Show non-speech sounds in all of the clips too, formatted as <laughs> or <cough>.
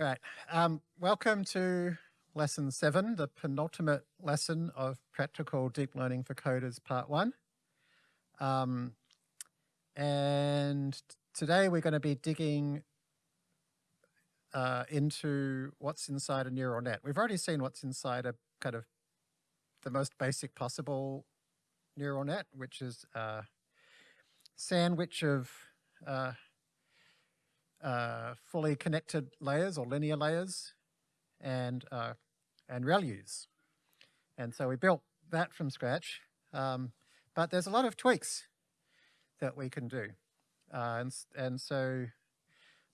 All right. Um, welcome to lesson seven, the penultimate lesson of practical deep learning for coders part one. Um, and today we're going to be digging uh, into what's inside a neural net. We've already seen what's inside a kind of the most basic possible neural net, which is a sandwich of uh, uh, fully connected layers or linear layers and, uh, and ReLUs. And so we built that from scratch. Um, but there's a lot of tweaks that we can do. Uh, and, and so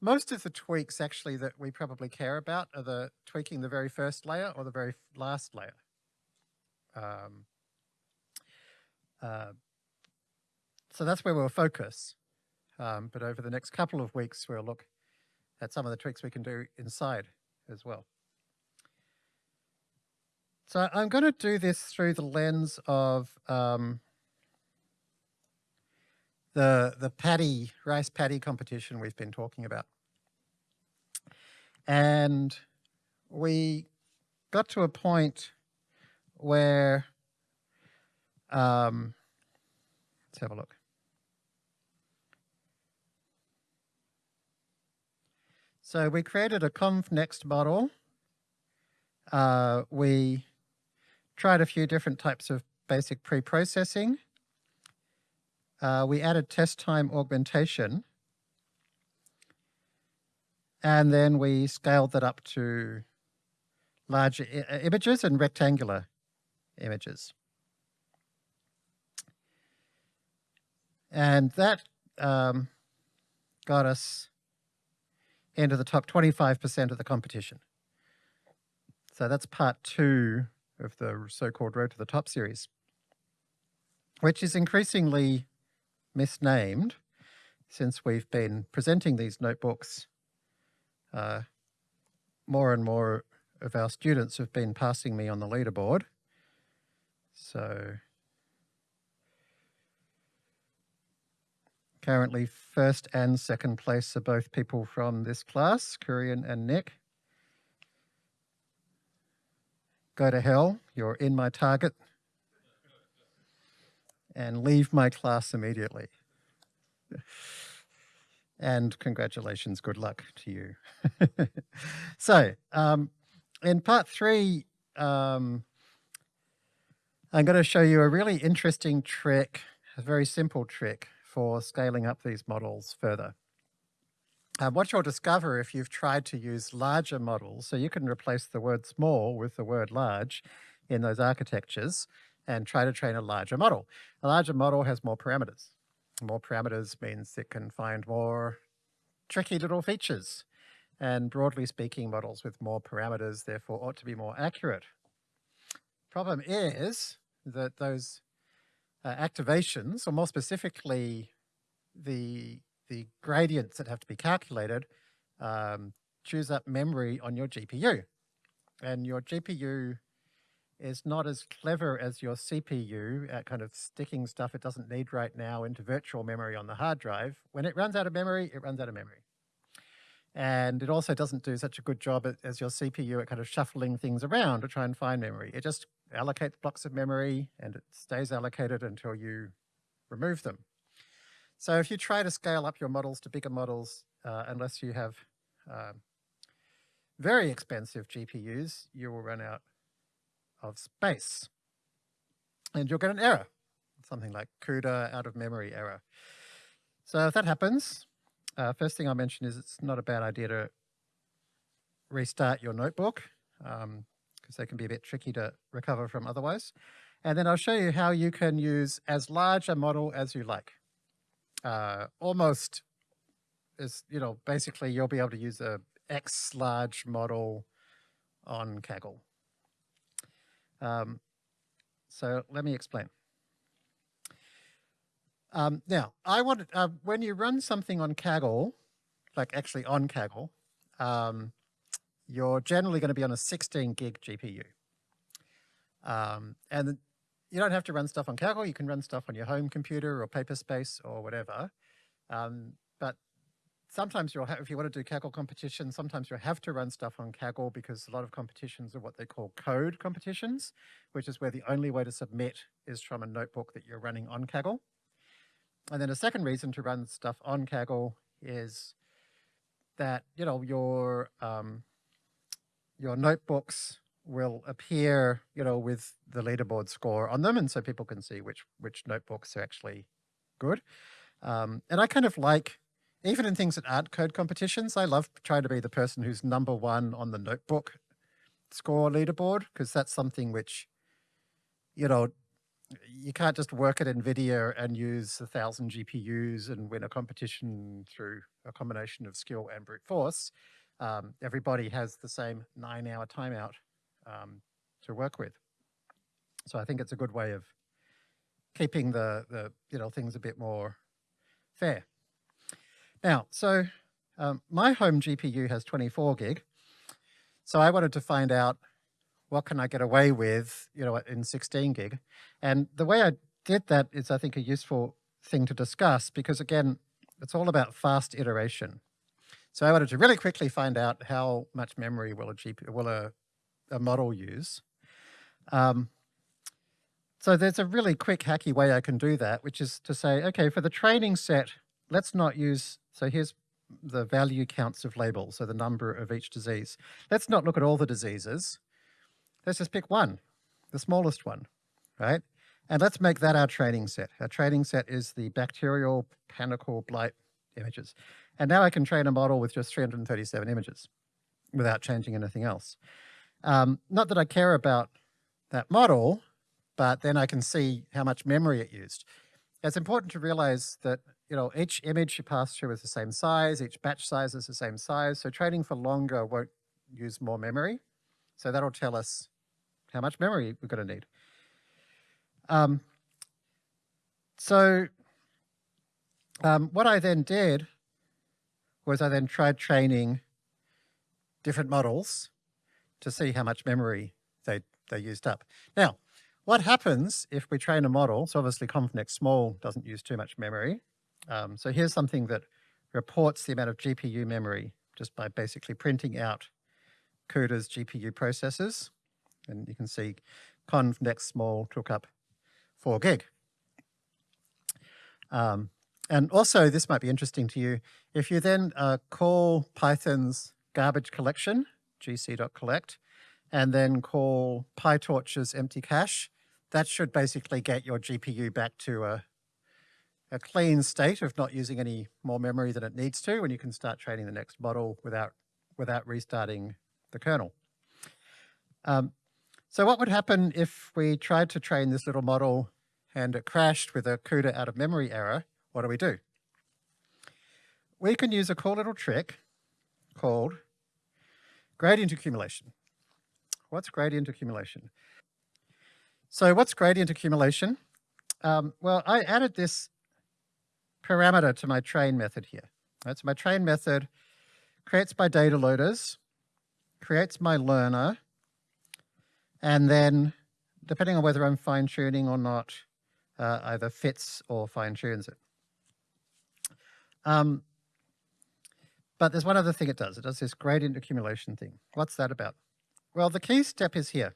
most of the tweaks actually that we probably care about are the tweaking the very first layer or the very last layer. Um, uh, so that's where we'll focus. Um, but over the next couple of weeks, we'll look at some of the tricks we can do inside as well. So I'm going to do this through the lens of um, the, the paddy, rice paddy competition we've been talking about. And we got to a point where, um, let's have a look. So we created a convnext model. Uh, we tried a few different types of basic pre-processing. Uh, we added test time augmentation. And then we scaled that up to larger images and rectangular images. And that um, got us into the top 25% of the competition. So that's part two of the so-called Road to the Top series, which is increasingly misnamed since we've been presenting these notebooks. Uh, more and more of our students have been passing me on the leaderboard. So Currently first and second place are both people from this class, Kurian and Nick. Go to hell, you're in my target. And leave my class immediately. and congratulations, good luck to you. <laughs> so, um, in part three, um, I'm going to show you a really interesting trick, a very simple trick for scaling up these models further. Uh, what you'll discover if you've tried to use larger models, so you can replace the word small with the word large in those architectures and try to train a larger model. A larger model has more parameters. More parameters means it can find more tricky little features. And broadly speaking, models with more parameters therefore ought to be more accurate. Problem is that those uh, activations, or more specifically, the, the gradients that have to be calculated, um, choose up memory on your GPU. And your GPU is not as clever as your CPU at kind of sticking stuff it doesn't need right now into virtual memory on the hard drive. When it runs out of memory, it runs out of memory. And it also doesn't do such a good job as your CPU at kind of shuffling things around to try and find memory. It just allocates blocks of memory and it stays allocated until you remove them. So if you try to scale up your models to bigger models, uh, unless you have uh, very expensive GPUs, you will run out of space. And you'll get an error, something like CUDA out of memory error. So if that happens, uh, first thing I'll mention is it's not a bad idea to restart your notebook because they can be a bit tricky to recover from otherwise. And then I'll show you how you can use as large a model as you like. Uh, almost is, you know, basically you'll be able to use a X large model on Kaggle. Um, so let me explain. Um, now, I want uh, when you run something on Kaggle, like actually on Kaggle, um, you're generally going to be on a 16 gig GPU. Um, and you don't have to run stuff on Kaggle. You can run stuff on your home computer or Paperspace or whatever. Um, but sometimes you'll have, if you want to do Kaggle competitions, sometimes you'll have to run stuff on Kaggle because a lot of competitions are what they call code competitions, which is where the only way to submit is from a notebook that you're running on Kaggle. And then a second reason to run stuff on Kaggle is that, you know, your, um, your notebooks will appear, you know, with the leaderboard score on them. And so people can see which, which notebooks are actually good. Um, and I kind of like, even in things that aren't code competitions, I love trying to be the person who's number one on the notebook score leaderboard, because that's something which, you know, you can't just work at NVIDIA and use a thousand GPUs and win a competition through a combination of skill and brute force. Um, everybody has the same nine hour timeout um, to work with. So I think it's a good way of keeping the, the you know, things a bit more fair. Now, so um, my home GPU has 24 gig. So I wanted to find out what can I get away with, you know, in 16 gig. And the way I did that is, I think, a useful thing to discuss because, again, it's all about fast iteration. So I wanted to really quickly find out how much memory will a GPU, will a, a model use. Um, so there's a really quick hacky way I can do that, which is to say, okay, for the training set, let's not use, so here's the value counts of labels, so the number of each disease. Let's not look at all the diseases. Let's just pick one, the smallest one, right? And let's make that our training set. Our training set is the bacterial panicle blight images. And now I can train a model with just 337 images without changing anything else. Um, not that I care about that model, but then I can see how much memory it used. It's important to realize that you know each image you pass through is the same size, each batch size is the same size, so training for longer won't use more memory. So that'll tell us how much memory we're going to need. Um, so um, what I then did was I then tried training different models to see how much memory they, they used up. Now, what happens if we train a model? So obviously ConvNeXT small doesn't use too much memory. Um, so here's something that reports the amount of GPU memory just by basically printing out CUDA's GPU processors. And you can see ConvNeXT small took up four gig. Um, and also, this might be interesting to you. If you then uh, call Python's garbage collection, gc.collect, and then call PyTorch's empty cache, that should basically get your GPU back to a, a clean state of not using any more memory than it needs to, and you can start training the next model without, without restarting the kernel. Um, so what would happen if we tried to train this little model and it crashed with a CUDA out of memory error? What do we do? We can use a cool little trick called gradient accumulation. What's gradient accumulation? So what's gradient accumulation? Um, well, I added this parameter to my train method here. Right, so my train method creates my data loaders, creates my learner, and then depending on whether I'm fine tuning or not, uh, either fits or fine tunes it. Um, but there's one other thing it does. It does this gradient accumulation thing. What's that about? Well, the key step is here.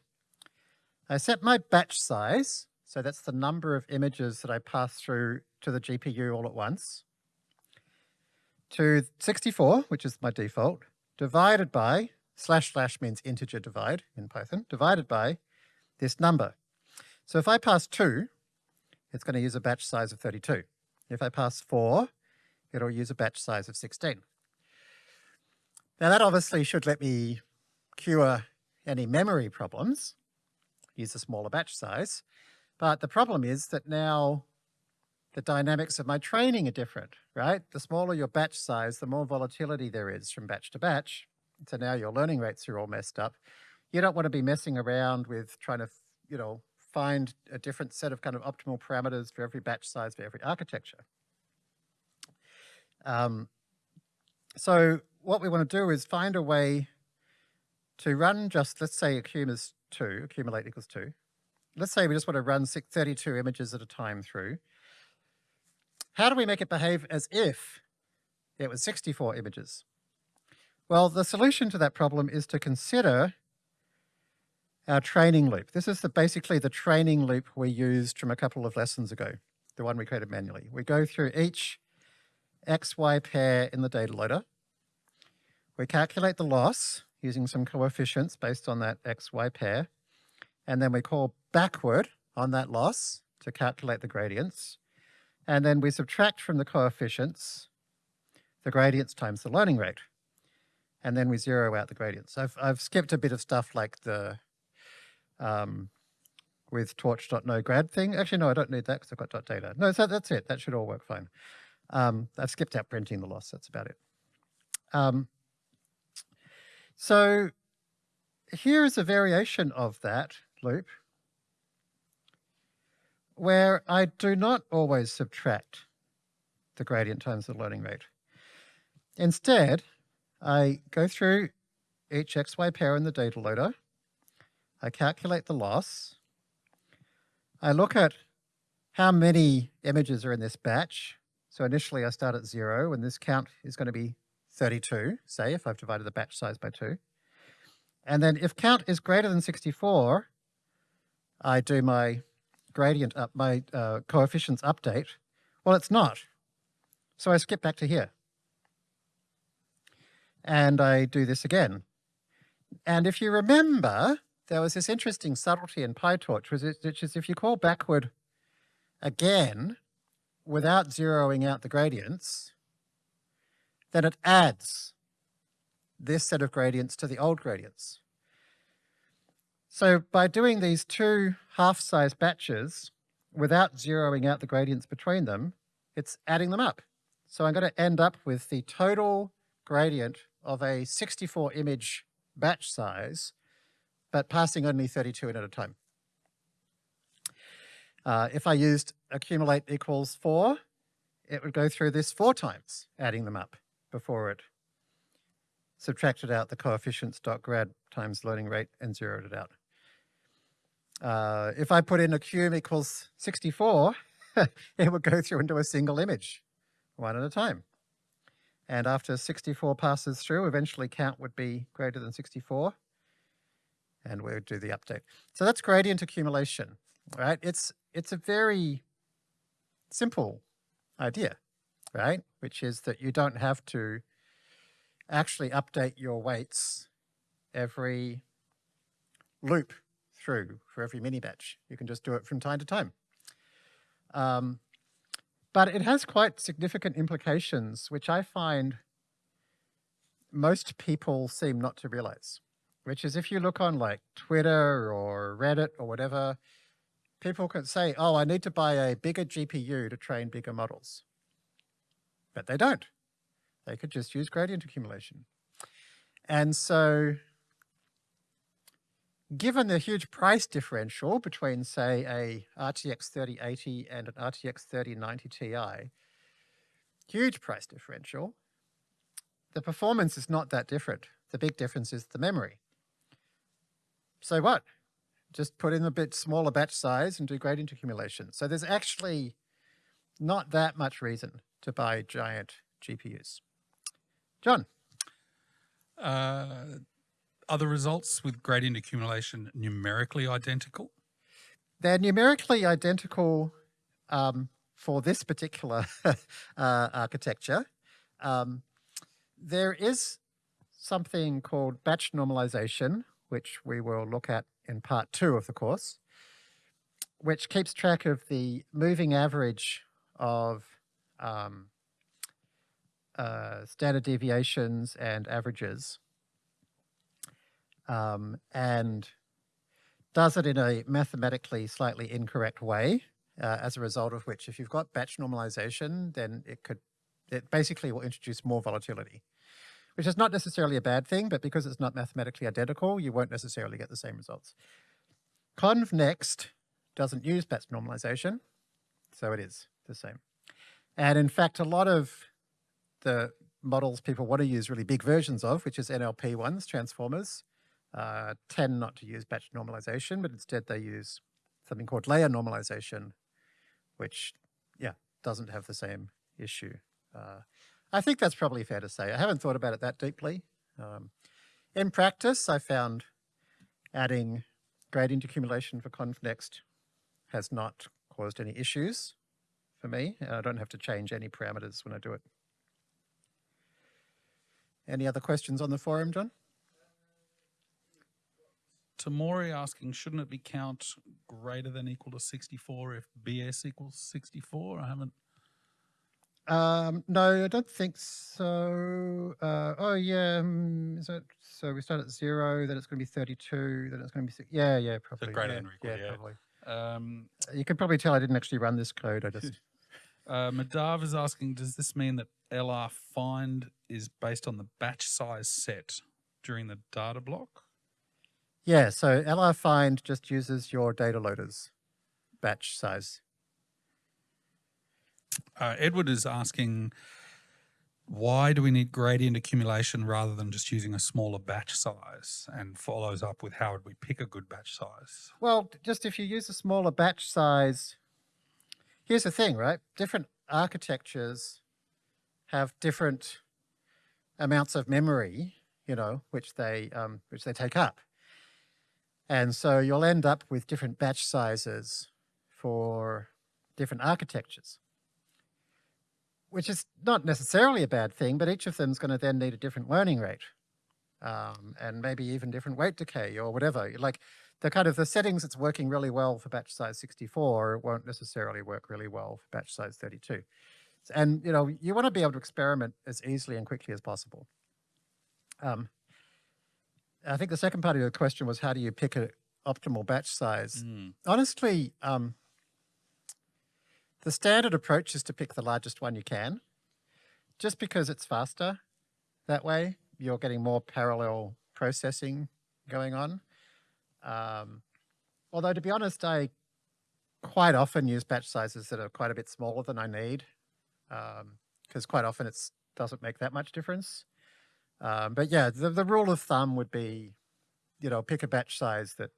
I set my batch size, so that's the number of images that I pass through to the GPU all at once, to 64, which is my default, divided by, slash slash means integer divide in Python, divided by this number. So if I pass 2, it's going to use a batch size of 32. If I pass 4, it'll use a batch size of 16. Now that obviously should let me cure any memory problems, use a smaller batch size. But the problem is that now the dynamics of my training are different, right? The smaller your batch size, the more volatility there is from batch to batch. So now your learning rates are all messed up. You don't want to be messing around with trying to, you know, find a different set of kind of optimal parameters for every batch size for every architecture. Um, so what we want to do is find a way to run just, let's say accum is 2, accumulate equals 2. Let's say we just want to run 32 images at a time through. How do we make it behave as if it was 64 images. Well, the solution to that problem is to consider our training loop. This is the, basically the training loop we used from a couple of lessons ago, the one we created manually. We go through each XY pair in the data loader. We calculate the loss using some coefficients based on that XY pair. And then we call backward on that loss to calculate the gradients. And then we subtract from the coefficients the gradients times the learning rate. And then we zero out the gradients. I've, I've skipped a bit of stuff like the um, with torch.nograd thing. Actually, no, I don't need that because I've got .data. No, so that's it. That should all work fine. Um, I've skipped out printing the loss. That's about it. Um, so here is a variation of that loop where I do not always subtract the gradient times the learning rate. Instead, I go through each xy pair in the data loader, I calculate the loss. I look at how many images are in this batch. So initially I start at zero and this count is going to be 32, say, if I've divided the batch size by two. And then if count is greater than 64, I do my gradient up, my uh, coefficients update. Well, it's not. So I skip back to here. And I do this again. And if you remember, there was this interesting subtlety in PyTorch, which is if you call backward again without zeroing out the gradients, then it adds this set of gradients to the old gradients. So by doing these two half-size batches without zeroing out the gradients between them, it's adding them up. So I'm going to end up with the total gradient of a 64 image batch size but passing only 32 in at a time. Uh, if I used accumulate equals 4, it would go through this four times, adding them up before it subtracted out the coefficients dot grad times learning rate and zeroed it out. Uh, if I put in accum equals 64, <laughs> it would go through into a single image, one at a time. And after 64 passes through, eventually count would be greater than 64 and we would do the update. So that's gradient accumulation, right? It's, it's a very simple idea, right? Which is that you don't have to actually update your weights every loop through for every mini batch. You can just do it from time to time. Um, but it has quite significant implications, which I find most people seem not to realize which is if you look on like Twitter or Reddit or whatever, people can say, oh, I need to buy a bigger GPU to train bigger models. But they don't. They could just use gradient accumulation. And so given the huge price differential between, say, a RTX 3080 and an RTX 3090 Ti, huge price differential, the performance is not that different. The big difference is the memory. So what? Just put in a bit smaller batch size and do gradient accumulation. So there's actually not that much reason to buy giant GPUs. John? Uh, are the results with gradient accumulation numerically identical? They're numerically identical um, for this particular <laughs> uh, architecture. Um, there is something called batch normalization, which we will look at in part two of the course, which keeps track of the moving average of um, uh, standard deviations and averages. Um, and does it in a mathematically slightly incorrect way, uh, as a result of which if you've got batch normalization, then it could, it basically will introduce more volatility which is not necessarily a bad thing, but because it's not mathematically identical, you won't necessarily get the same results. ConvNext doesn't use batch normalization, so it is the same. And in fact, a lot of the models people want to use really big versions of, which is NLP ones, transformers, uh, tend not to use batch normalization, but instead they use something called layer normalization, which, yeah, doesn't have the same issue. Uh, I think that's probably fair to say. I haven't thought about it that deeply. Um, in practice, I found adding gradient accumulation for ConvNext has not caused any issues for me. And I don't have to change any parameters when I do it. Any other questions on the forum, John? Tamori asking, shouldn't it be count greater than equal to 64 if BS equals 64? I haven't. Um, no, I don't think so. Uh, oh, yeah. Um, is it? So we start at zero, then it's going to be 32, then it's going to be six. Yeah, yeah, probably. greater yeah, than or equal, yeah, yeah. probably. Um, You can probably tell I didn't actually run this code. I just, <laughs> uh, Madav is asking, does this mean that LR find is based on the batch size set during the data block? yeah, so LR find just uses your data loaders batch size. Uh, Edward is asking, why do we need gradient accumulation rather than just using a smaller batch size? And follows up with how would we pick a good batch size? Well, just if you use a smaller batch size, here's the thing, right? Different architectures have different amounts of memory, you know, which they um, which they take up, and so you'll end up with different batch sizes for different architectures, which is not necessarily a bad thing, but each of them is going to then need a different learning rate, um, and maybe even different weight decay or whatever. Like the kind of the settings that's working really well for batch size 64 won't necessarily work really well for batch size 32. And you know, you want to be able to experiment as easily and quickly as possible. Um, I think the second part of your question was how do you pick an optimal batch size? Mm. Honestly, um, the standard approach is to pick the largest one you can, just because it's faster. That way, you're getting more parallel processing going on. Um, although, to be honest, I quite often use batch sizes that are quite a bit smaller than I need, because quite often it doesn't make that much difference. Um, but yeah, the, the rule of thumb would be, you know, pick a batch size that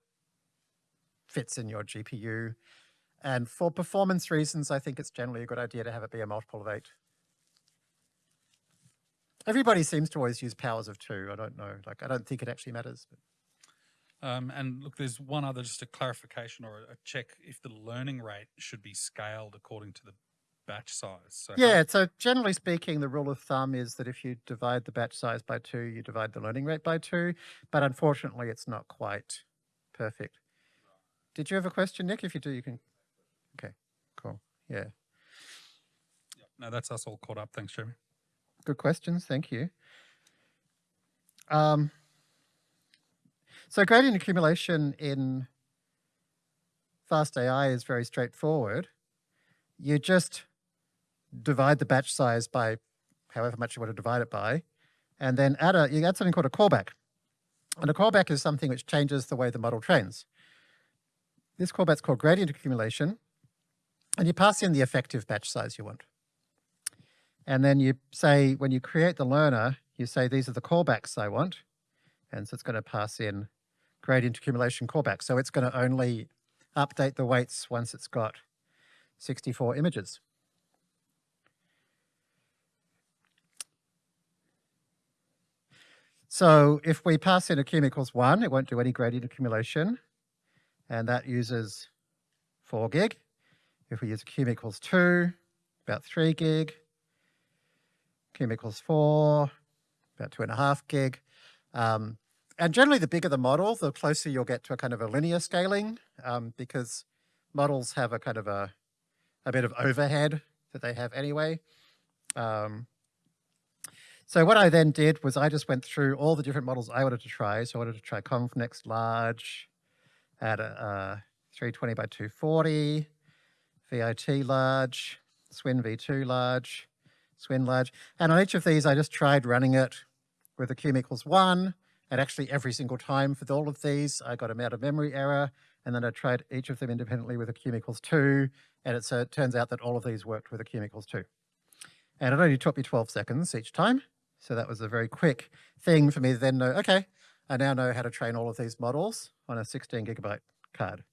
fits in your GPU. And for performance reasons, I think it's generally a good idea to have it be a multiple of eight. Everybody seems to always use powers of two. I don't know. Like, I don't think it actually matters. Um, and look, there's one other, just a clarification or a, a check if the learning rate should be scaled according to the batch size. So yeah, so generally speaking, the rule of thumb is that if you divide the batch size by two, you divide the learning rate by two. But unfortunately, it's not quite perfect. Did you have a question, Nick? If you do, you can. Yeah. no, that's us all caught up. Thanks, Jeremy. Good questions. Thank you. Um, so gradient accumulation in fast AI is very straightforward. You just divide the batch size by however much you want to divide it by, and then add a, you add something called a callback. And a callback is something which changes the way the model trains. This callback's called gradient accumulation, and you pass in the effective batch size you want. And then you say, when you create the learner, you say, these are the callbacks I want. And so it's going to pass in gradient accumulation callback. So it's going to only update the weights once it's got 64 images. So if we pass in accum equals one, it won't do any gradient accumulation. And that uses four gig. If we use cum equals two, about three gig cum equals four, about two and a half gig. Um, and generally, the bigger the model, the closer you'll get to a kind of a linear scaling, um, because models have a kind of a, a bit of overhead that they have anyway. Um, so what I then did was I just went through all the different models I wanted to try. So I wanted to try ConvNext large at a, uh 320 by 240, VIT large, Swin V2 large, Swin large. And on each of these, I just tried running it with accum equals one. And actually every single time for all of these, I got a out of memory error. And then I tried each of them independently with accum equals two. And it, so uh, it turns out that all of these worked with accum equals two. And it only took me 12 seconds each time. So that was a very quick thing for me to then know, okay, I now know how to train all of these models on a 16 gigabyte card.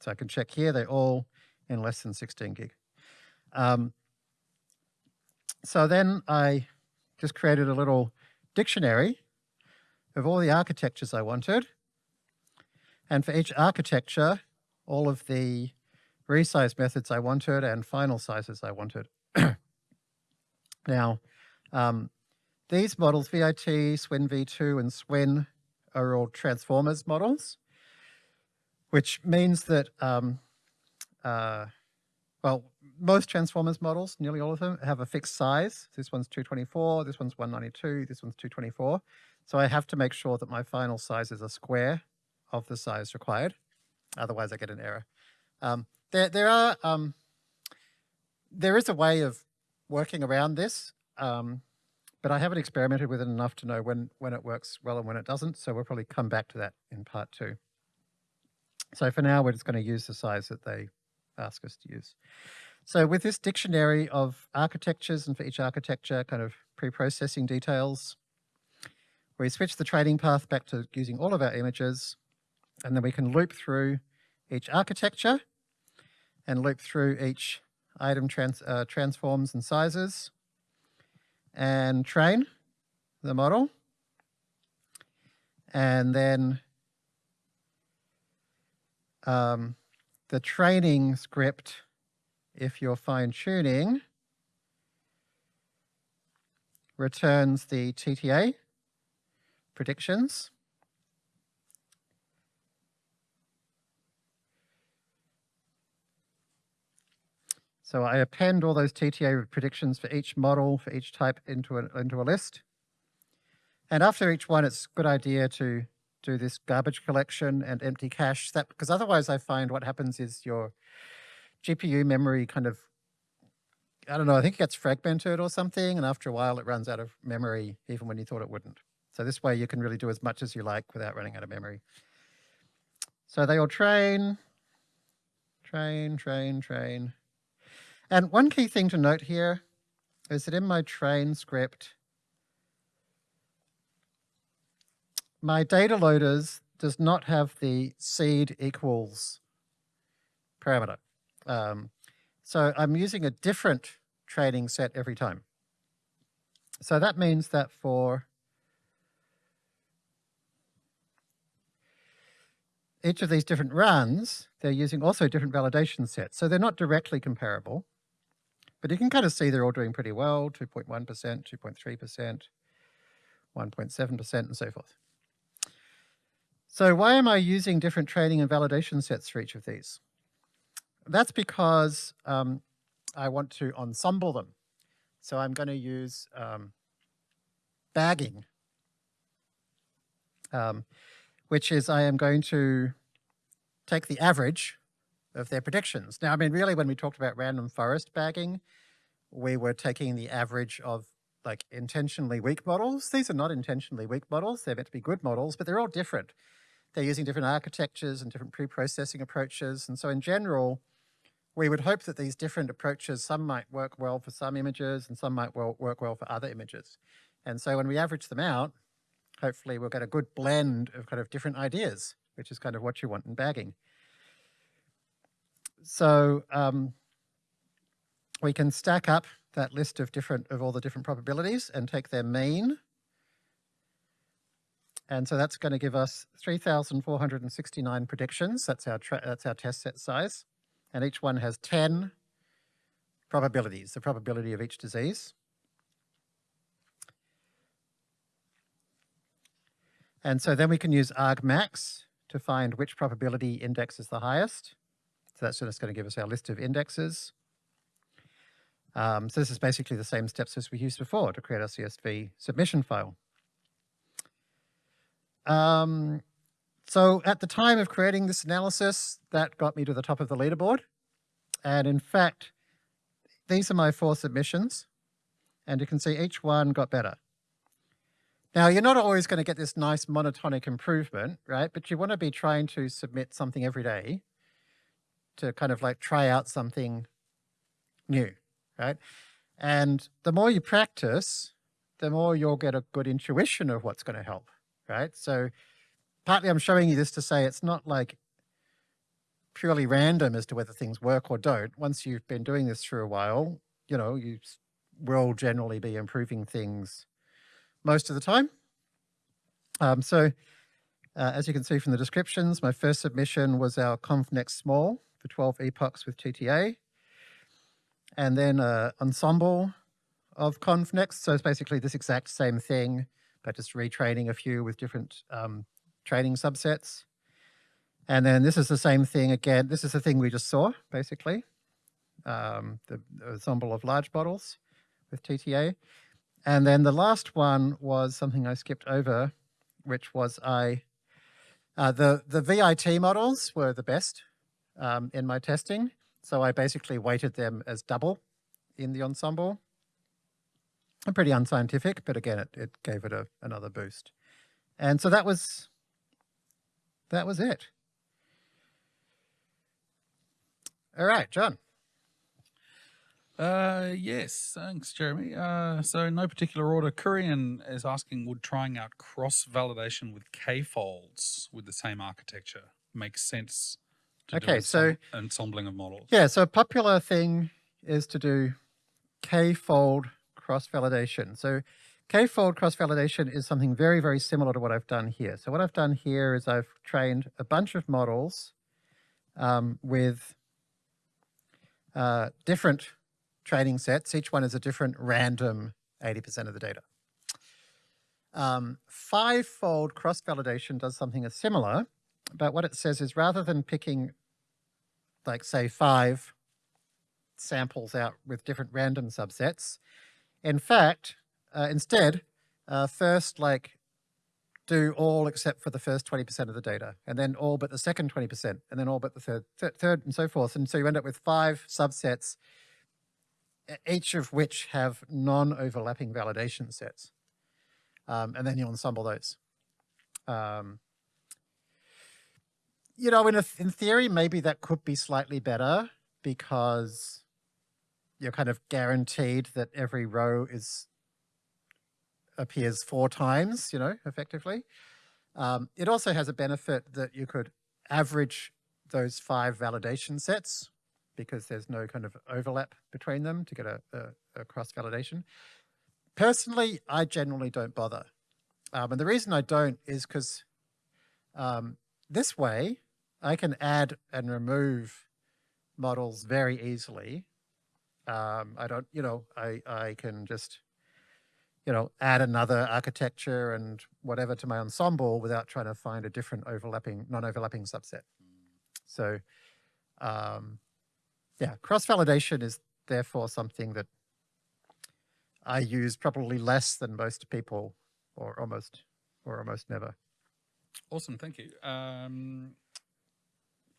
So I can check here, they're all in less than 16 gig. Um, So then I just created a little dictionary of all the architectures I wanted. And for each architecture, all of the resize methods I wanted and final sizes I wanted. <clears throat> now, um, these models, VIT, SWIN v2, and SWIN, are all transformers models, which means that, um, uh, well, most transformers models, nearly all of them, have a fixed size. This one's 224, this one's 192, this one's 224. So I have to make sure that my final size is a square of the size required. Otherwise I get an error. Um, there, there are, um, there is a way of working around this, um, but I haven't experimented with it enough to know when, when it works well and when it doesn't. So we'll probably come back to that in part two. So for now, we're just going to use the size that they ask us to use. So with this dictionary of architectures and for each architecture kind of pre-processing details, we switch the training path back to using all of our images and then we can loop through each architecture and loop through each item trans, uh, transforms and sizes and train the model. And then um, the training script, if you're fine tuning, returns the TTA predictions. So I append all those TTA predictions for each model, for each type into a, into a list. And after each one, it's a good idea to do this garbage collection and empty cache that because otherwise I find what happens is your GPU memory kind of, I don't know, I think it gets fragmented or something. And after a while, it runs out of memory, even when you thought it wouldn't. So this way you can really do as much as you like without running out of memory. So they all train, train, train, train. And one key thing to note here is that in my train script, my data loaders does not have the seed equals parameter. Um, so I'm using a different training set every time. So that means that for each of these different runs, they're using also different validation sets. So they're not directly comparable. But you can kind of see they're all doing pretty well, 2.1%, 2.3%, 1.7%, and so forth. So why am I using different training and validation sets for each of these? That's because um, I want to ensemble them. So I'm going to use um, bagging, um, which is I am going to take the average of their predictions. Now, I mean, really, when we talked about random forest bagging, we were taking the average of like intentionally weak models. These are not intentionally weak models. They're meant to be good models, but they're all different. They're using different architectures and different pre-processing approaches. And so in general, we would hope that these different approaches, some might work well for some images and some might well work well for other images. And so when we average them out, hopefully we'll get a good blend of kind of different ideas, which is kind of what you want in bagging so um, we can stack up that list of different of all the different probabilities and take their mean. And so that's going to give us 3,469 predictions. That's our that's our test set size. And each one has 10 probabilities, the probability of each disease. And so then we can use argmax to find which probability index is the highest. So that's just going to give us our list of indexes. Um, so this is basically the same steps as we used before to create our CSV submission file. Um, so at the time of creating this analysis, that got me to the top of the leaderboard. And in fact, these are my four submissions. And you can see each one got better. Now, you're not always going to get this nice monotonic improvement, right? But you want to be trying to submit something every day to kind of like try out something new, right? And the more you practice, the more you'll get a good intuition of what's going to help, right? So partly I'm showing you this to say it's not like purely random as to whether things work or don't. Once you've been doing this for a while, you know, you will generally be improving things most of the time. Um, so uh, as you can see from the descriptions, my first submission was our ConvNext Small for 12 epochs with TTA. And then an ensemble of ConvNext. So it's basically this exact same thing, but just retraining a few with different um, training subsets. And then this is the same thing again. This is the thing we just saw, basically. Um, the, ensemble of large bottles with TTA. And then the last one was something I skipped over, which was I, uh, the, the VIT models were the best um, in my testing. So I basically weighted them as double in the ensemble. Pretty unscientific, but again, it, it gave it a, another boost. And so that was, that was it. All right, John. Uh, yes, thanks, Jeremy. Uh, so in no particular order, Kurian is asking, would trying out cross-validation with K-folds with the same architecture make sense to do Okay, so- ensembling of models? Yeah, so a popular thing is to do k-fold cross-validation. So k-fold cross-validation is something very, very similar to what I've done here. So what I've done here is I've trained a bunch of models um, with uh, different training sets. Each one is a different random 80% of the data. Um, five-fold cross-validation does something similar, but what it says is rather than picking, like say five samples out with different random subsets, in fact, uh, instead, uh, first like do all except for the first 20% of the data, and then all but the second 20%, and then all but the third, th third, and so forth. And so you end up with five subsets, each of which have non-overlapping validation sets. Um, and then you ensemble those. Um, you know, in, a, in theory, maybe that could be slightly better because you're kind of guaranteed that every row is appears four times, you know, effectively. Um, it also has a benefit that you could average those five validation sets because there's no kind of overlap between them to get a, a, a cross validation. Personally, I generally don't bother. Um, and the reason I don't is because um, this way I can add and remove models very easily. Um, I don't, you know, I, I can just, you know, add another architecture and whatever to my ensemble without trying to find a different overlapping, non-overlapping subset. So, um, yeah, cross-validation is therefore something that I use probably less than most people or almost, or almost never. Awesome, thank you. Um,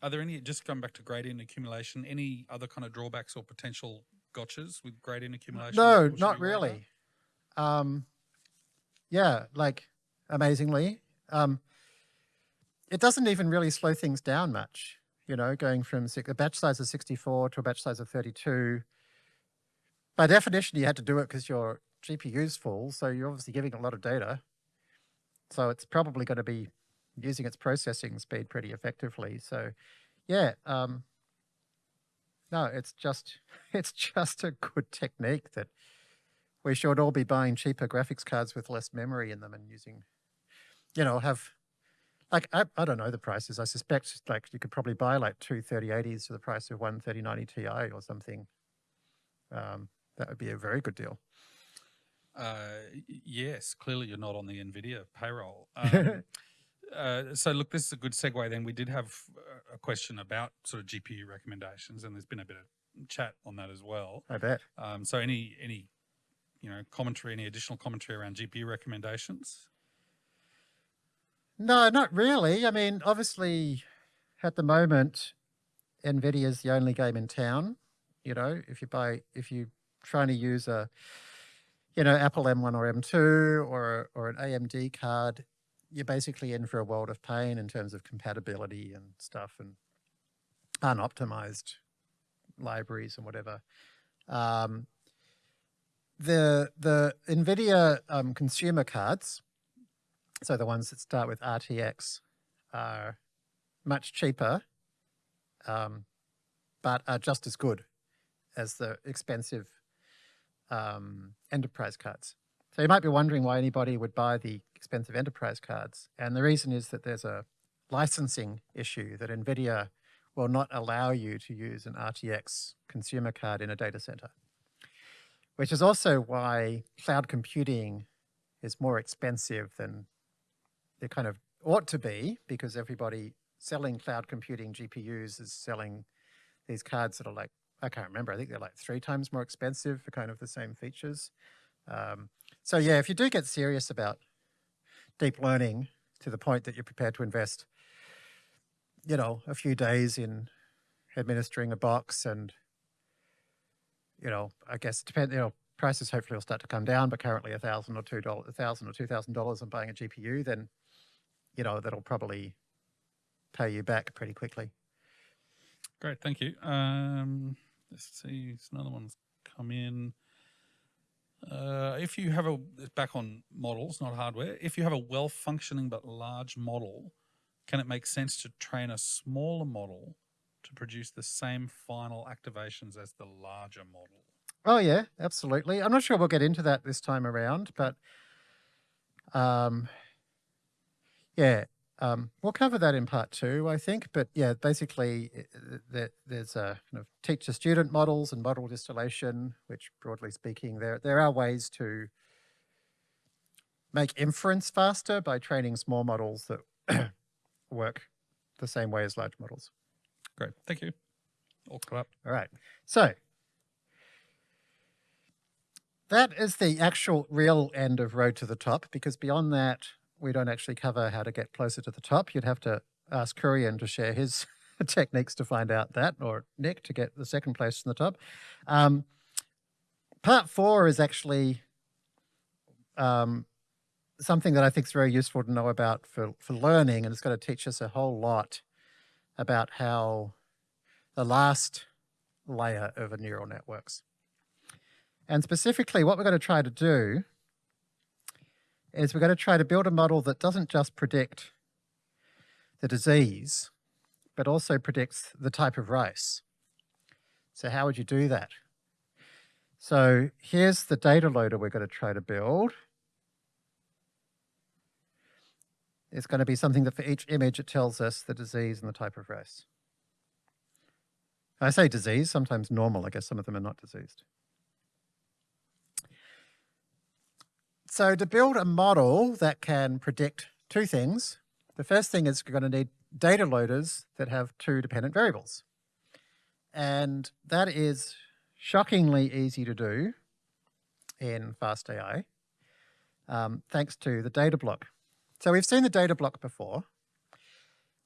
are there any, just going back to gradient accumulation, any other kind of drawbacks or potential gotchas with gradient accumulation? No, not be worried about? really. Um, yeah, like amazingly, um, it doesn't even really slow things down much. You know, going from six, a batch size of 64 to a batch size of 32. By definition, you had to do it because your GPU's full, so you're obviously giving a lot of data. So it's probably going to be using its processing speed pretty effectively. So, yeah, um, no, it's just <laughs> it's just a good technique that we should all be buying cheaper graphics cards with less memory in them and using, you know, have like I, I don't know the prices. I suspect like you could probably buy like two 3080s for the price of one 3090 Ti or something. Um, that would be a very good deal. Uh, yes, clearly you're not on the NVIDIA payroll. <laughs> Um, uh, so look, this is a good segue. Then we did have uh, a question about sort of GPU recommendations, and there's been a bit of chat on that as well. I bet. Um, so any any you know commentary, any additional commentary around GPU recommendations? No, not really. I mean, obviously, at the moment, Nvidia is the only game in town. You know, if you buy, if you trying to use a, you know, Apple M1 or M2 or or an AMD card, you're basically in for a world of pain in terms of compatibility and stuff and unoptimized libraries and whatever. Um, the the Nvidia um, consumer cards so the ones that start with RTX are much cheaper, um, but are just as good as the expensive um, enterprise cards. So you might be wondering why anybody would buy the expensive enterprise cards. And the reason is that there's a licensing issue that NVIDIA will not allow you to use an RTX consumer card in a data center, which is also why cloud computing is more expensive than it kind of ought to be because everybody selling cloud computing GPUs is selling these cards that are like, I can't remember, I think they're like three times more expensive for kind of the same features. Um, so yeah, if you do get serious about deep learning to the point that you're prepared to invest, you know, a few days in administering a box and, you know, I guess depend, you know, prices hopefully will start to come down, but currently a thousand or two dollars, a thousand or two thousand dollars on buying a GPU, then, you know, that'll probably pay you back pretty quickly. Great, thank you. Um, let's see, another one's come in. Uh, if you have a back on models, not hardware, if you have a well functioning but large model, can it make sense to train a smaller model to produce the same final activations as the larger model? Oh yeah, absolutely. I'm not sure we'll get into that this time around, but um, yeah, um, we'll cover that in part two, I think. But yeah, basically, there's a kind of teacher-student models and model distillation, which broadly speaking, there there are ways to make inference faster by training small models that <coughs> work the same way as large models. Great, thank you. All caught up. All right, so that is the actual real end of Road to the Top, because beyond that, we don't actually cover how to get closer to the top. You'd have to ask Kurian to share his <laughs> techniques to find out that, or Nick to get the second place in the top. Um, part four is actually um, something that I think is very useful to know about for, for learning, and it's going to teach us a whole lot about how the last layer of a neural networks. And specifically, what we're going to try to do is we're going to try to build a model that doesn't just predict the disease, but also predicts the type of rice. So how would you do that? So here's the data loader we're going to try to build. It's going to be something that for each image it tells us the disease and the type of rice. I say disease, sometimes normal. I guess some of them are not diseased. So to build a model that can predict two things, the first thing is you're going to need data loaders that have two dependent variables. And that is shockingly easy to do in FastAI, um, thanks to the data block. So we've seen the data block before.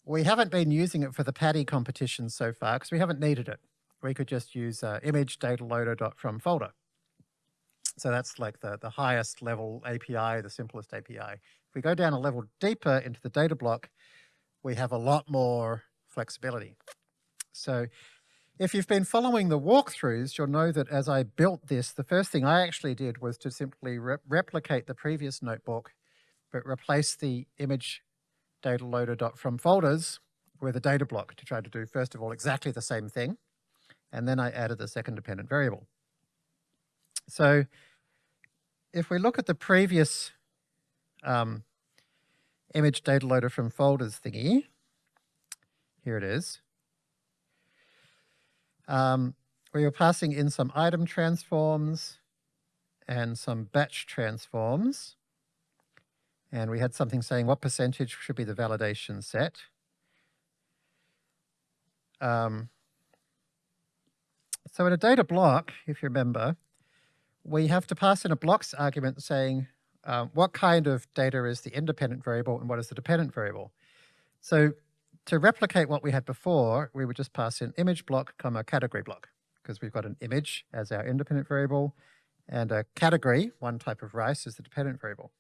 We haven't been using it for the Paddy competition so far because we haven't needed it. We could just use uh, image data loader from folder. So that's like the, the highest level API, the simplest API. If we go down a level deeper into the data block, we have a lot more flexibility. So if you've been following the walkthroughs, you'll know that as I built this, the first thing I actually did was to simply re replicate the previous notebook, but replace the image data loader dot from folders with a data block to try to do, first of all, exactly the same thing. And then I added the second dependent variable. So if we look at the previous um, image data loader from folders thingy, here it is. Um, we were passing in some item transforms and some batch transforms. And we had something saying what percentage should be the validation set. Um, so in a data block, if you remember, we have to pass in a blocks argument saying um, what kind of data is the independent variable and what is the dependent variable. So to replicate what we had before, we would just pass in image block comma category block because we've got an image as our independent variable and a category, one type of rice, is the dependent variable.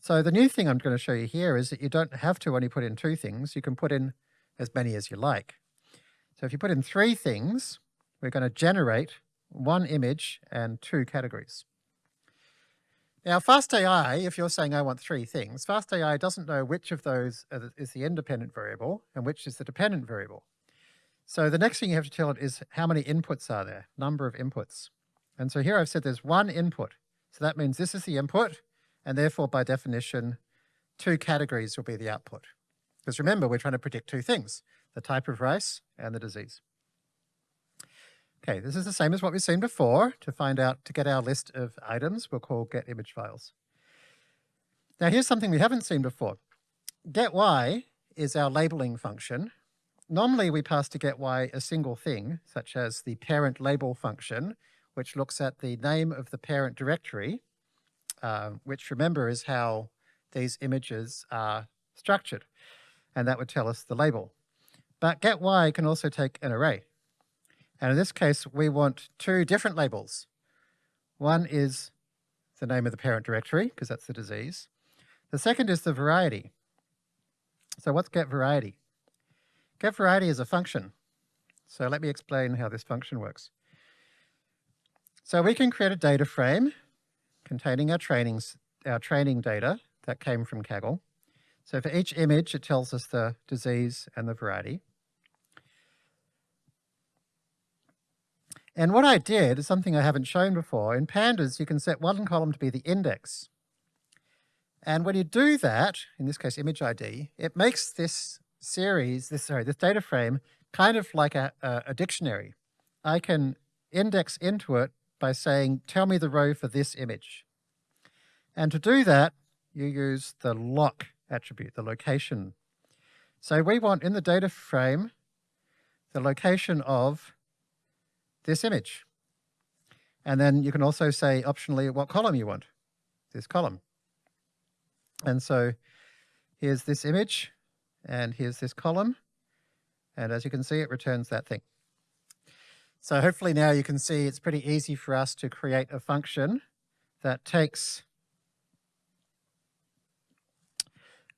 So the new thing I'm going to show you here is that you don't have to only put in two things. You can put in as many as you like. So if you put in three things, we're going to generate one image and two categories. Now, FastAI, if you're saying I want three things, FastAI doesn't know which of those is the independent variable and which is the dependent variable. So the next thing you have to tell it is how many inputs are there, number of inputs. And so here I've said there's one input. So that means this is the input, and therefore by definition, two categories will be the output. Because remember, we're trying to predict two things, the type of rice and the disease. Okay, this is the same as what we've seen before. To find out, to get our list of items, we'll call get image files. Now here's something we haven't seen before. Get y is our labeling function. Normally we pass to get y a single thing, such as the parent label function, which looks at the name of the parent directory, uh, which remember is how these images are structured. And that would tell us the label. But get y can also take an array. And in this case, we want two different labels. One is the name of the parent directory, because that's the disease. The second is the variety. So what's get variety? Get variety is a function. So let me explain how this function works. So we can create a data frame containing our trainings, our training data that came from Kaggle. So for each image, it tells us the disease and the variety. And what I did is something I haven't shown before. In pandas, you can set one column to be the index. And when you do that, in this case image ID, it makes this series, this sorry, this data frame kind of like a, a, a dictionary. I can index into it by saying, tell me the row for this image. And to do that, you use the loc attribute, the location. So we want in the data frame, the location of this image. And then you can also say optionally what column you want, this column. And so here's this image and here's this column. And as you can see, it returns that thing. So hopefully now you can see it's pretty easy for us to create a function that takes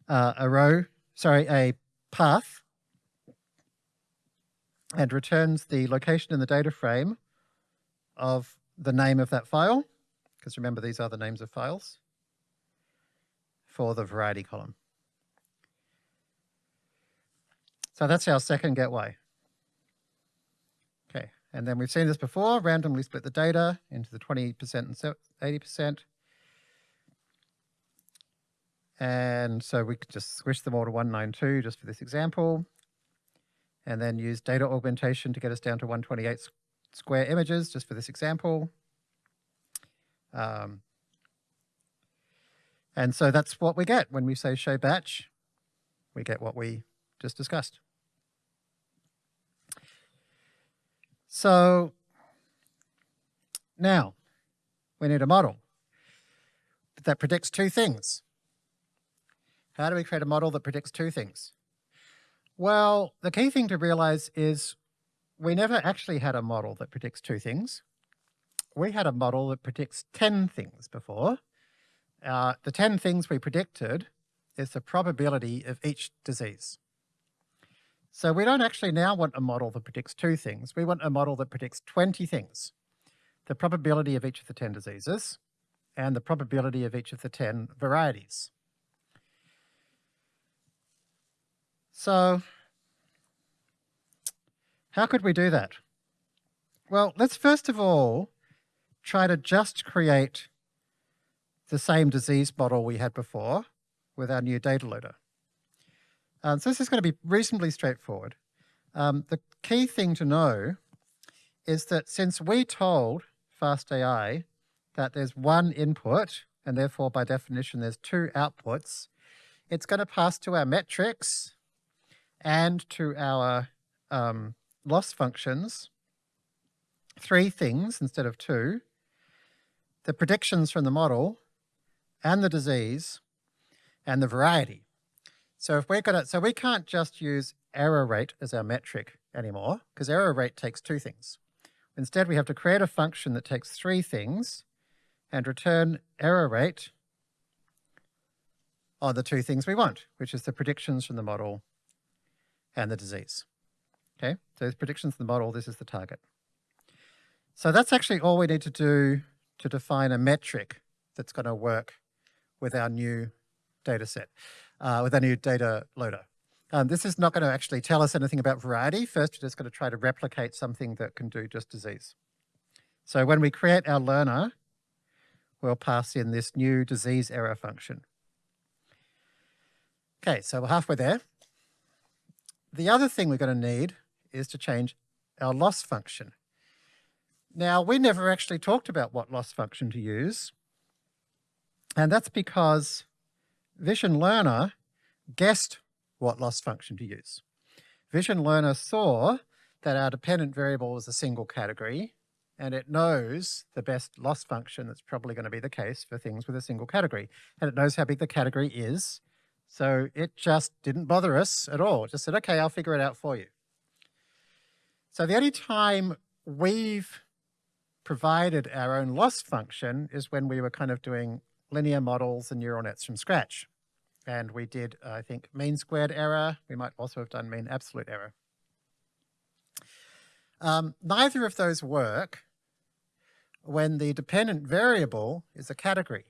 uh, a row, sorry, a path and returns the location in the data frame of the name of that file, because remember these are the names of files, for the variety column. So that's our second get y. Okay, and then we've seen this before, randomly split the data into the 20% and 80%. And so we could just squish them all to 192 just for this example and then use data augmentation to get us down to 128 square images, just for this example. Um, and so that's what we get when we say show batch. We get what we just discussed. So now we need a model that predicts two things. How do we create a model that predicts two things? Well, the key thing to realize is we never actually had a model that predicts two things. We had a model that predicts 10 things before. Uh, the 10 things we predicted is the probability of each disease. So we don't actually now want a model that predicts two things. We want a model that predicts 20 things. The probability of each of the 10 diseases and the probability of each of the 10 varieties. So how could we do that? Well, let's first of all try to just create the same disease model we had before with our new data loader. Um, so this is going to be reasonably straightforward. Um, the key thing to know is that since we told FastAI that there's one input, and therefore by definition there's two outputs, it's going to pass to our metrics and to our um, loss functions three things instead of two, the predictions from the model and the disease and the variety. So if we're gonna, so we can't just use error rate as our metric anymore because error rate takes two things. Instead, we have to create a function that takes three things and return error rate on the two things we want, which is the predictions from the model and the disease. Okay, so these predictions in the model, this is the target. So that's actually all we need to do to define a metric that's going to work with our new data set, uh, with our new data loader. Um, this is not going to actually tell us anything about variety. First, we're just going to try to replicate something that can do just disease. So when we create our learner, we'll pass in this new disease error function. Okay, so we're halfway there. The other thing we're going to need is to change our loss function. Now, we never actually talked about what loss function to use, and that's because Vision Learner guessed what loss function to use. Vision Learner saw that our dependent variable was a single category, and it knows the best loss function that's probably going to be the case for things with a single category. And it knows how big the category is, so it just didn't bother us at all. It just said, okay, I'll figure it out for you. So the only time we've provided our own loss function is when we were kind of doing linear models and neural nets from scratch. And we did, I think, mean squared error. We might also have done mean absolute error. Um, neither of those work when the dependent variable is a category.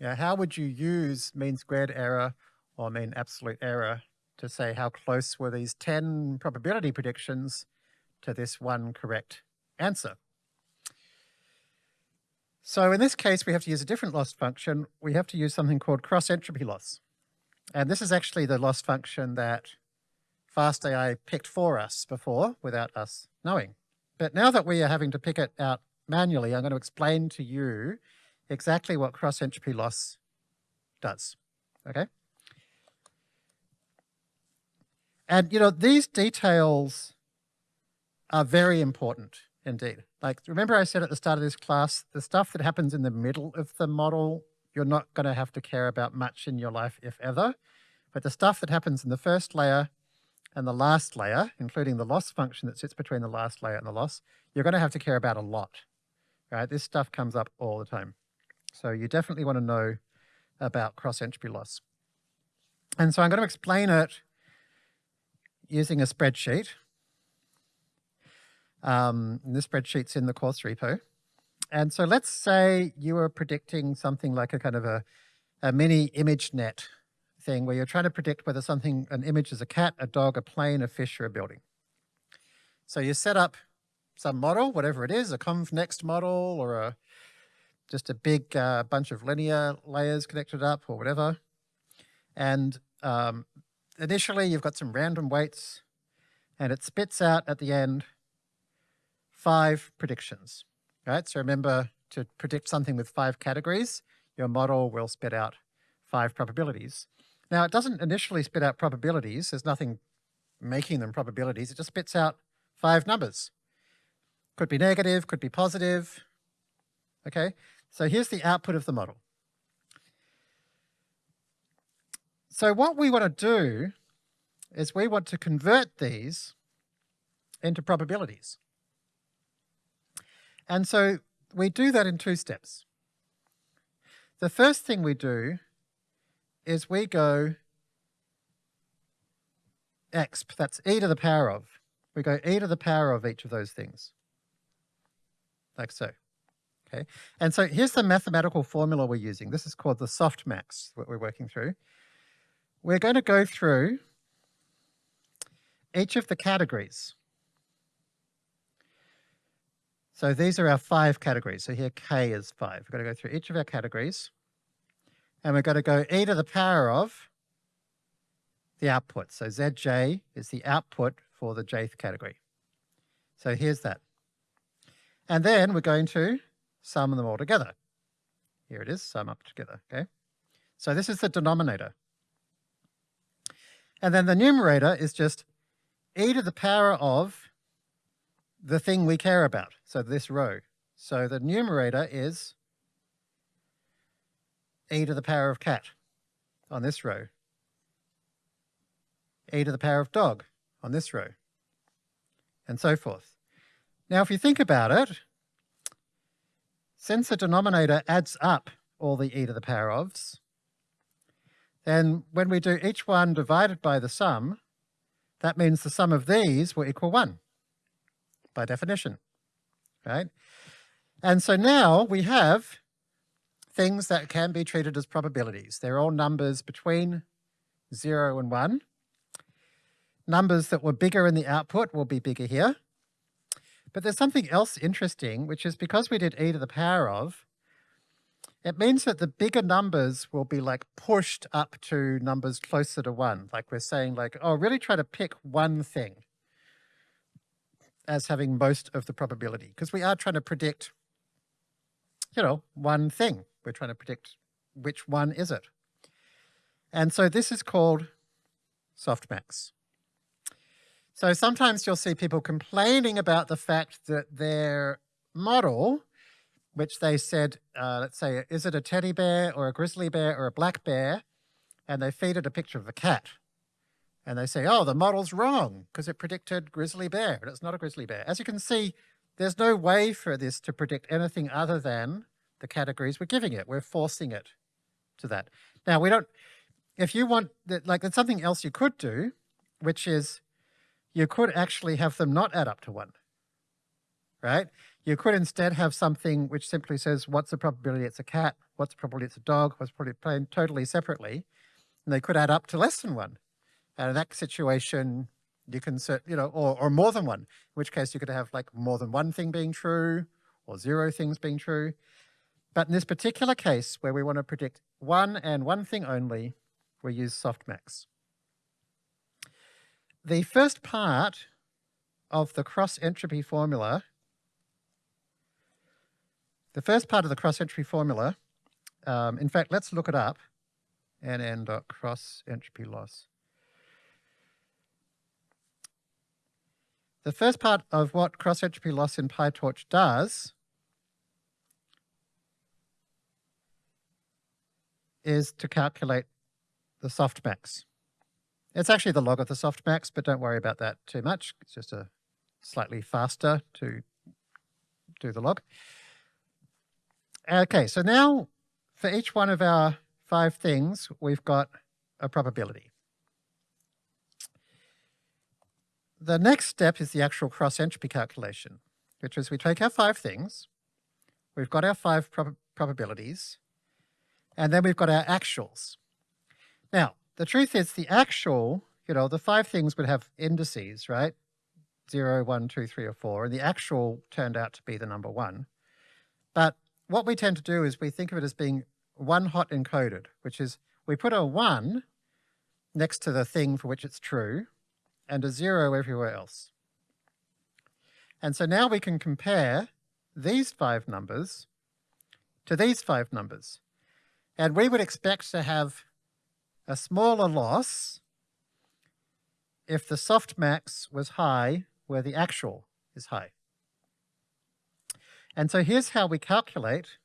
Yeah, how would you use mean squared error or mean absolute error to say how close were these 10 probability predictions to this one correct answer? So in this case, we have to use a different loss function. We have to use something called cross entropy loss. And this is actually the loss function that FastAI picked for us before without us knowing. But now that we are having to pick it out manually, I'm going to explain to you exactly what cross entropy loss does. Okay? And, you know, these details are very important indeed. Like, remember I said at the start of this class, the stuff that happens in the middle of the model, you're not going to have to care about much in your life, if ever. But the stuff that happens in the first layer and the last layer, including the loss function that sits between the last layer and the loss, you're going to have to care about a lot. Right? This stuff comes up all the time. So you definitely want to know about cross-entropy loss. And so I'm going to explain it using a spreadsheet. Um, this spreadsheet's in the course repo. And so let's say you were predicting something like a kind of a, a mini ImageNet thing where you're trying to predict whether something, an image is a cat, a dog, a plane, a fish, or a building. So you set up some model, whatever it is, a conv next model or a just a big uh, bunch of linear layers connected up or whatever. And um, initially you've got some random weights and it spits out at the end five predictions, right? So remember to predict something with five categories, your model will spit out five probabilities. Now it doesn't initially spit out probabilities, there's nothing making them probabilities, it just spits out five numbers. Could be negative, could be positive, okay? So here's the output of the model. So what we want to do is we want to convert these into probabilities. And so we do that in two steps. The first thing we do is we go exp, that's e to the power of. We go e to the power of each of those things, like so. Okay, and so here's the mathematical formula we're using. This is called the softmax, that we're working through. We're going to go through each of the categories. So these are our five categories. So here K is five. We're going to go through each of our categories. And we're going to go e to the power of the output. So Zj is the output for the jth category. So here's that. And then we're going to sum them all together. Here it is, sum up together, okay? So this is the denominator. And then the numerator is just e to the power of the thing we care about, so this row. So the numerator is e to the power of cat on this row, e to the power of dog on this row, and so forth. Now, if you think about it, since the denominator adds up all the e to the power ofs, then when we do each one divided by the sum, that means the sum of these will equal 1 by definition, right? And so now we have things that can be treated as probabilities. They're all numbers between 0 and 1. Numbers that were bigger in the output will be bigger here. But there's something else interesting, which is because we did e to the power of, it means that the bigger numbers will be like pushed up to numbers closer to one. Like we're saying like, oh, really try to pick one thing as having most of the probability because we are trying to predict, you know, one thing. We're trying to predict which one is it. And so this is called softmax. So sometimes you'll see people complaining about the fact that their model, which they said, uh, let's say, is it a teddy bear or a grizzly bear or a black bear? And they feed it a picture of a cat. And they say, oh, the model's wrong because it predicted grizzly bear, but it's not a grizzly bear. As you can see, there's no way for this to predict anything other than the categories we're giving it. We're forcing it to that. Now, we don't, if you want, like there's something else you could do, which is you could actually have them not add up to one, right? You could instead have something which simply says, what's the probability it's a cat? What's the probability it's a dog? What's the probability playing totally separately? And they could add up to less than one. And in that situation, you can, you know, or, or more than one, in which case you could have like more than one thing being true or zero things being true. But in this particular case where we want to predict one and one thing only, we use softmax. The first part of the cross entropy formula, the first part of the cross entropy formula, um, in fact, let's look it up, nn cross entropy loss. The first part of what cross entropy loss in PyTorch does is to calculate the softmax. It's actually the log of the softmax, but don't worry about that too much. It's just a slightly faster to do the log. Okay, so now for each one of our five things, we've got a probability. The next step is the actual cross entropy calculation, which is we take our five things, we've got our five prob probabilities, and then we've got our actuals. Now, the truth is the actual, you know, the five things would have indices, right? Zero, one, two, three, or four, and the actual turned out to be the number one. But what we tend to do is we think of it as being one hot encoded, which is we put a one next to the thing for which it's true and a zero everywhere else. And so now we can compare these five numbers to these five numbers. And we would expect to have a smaller loss if the softmax was high where the actual is high. And so here's how we calculate,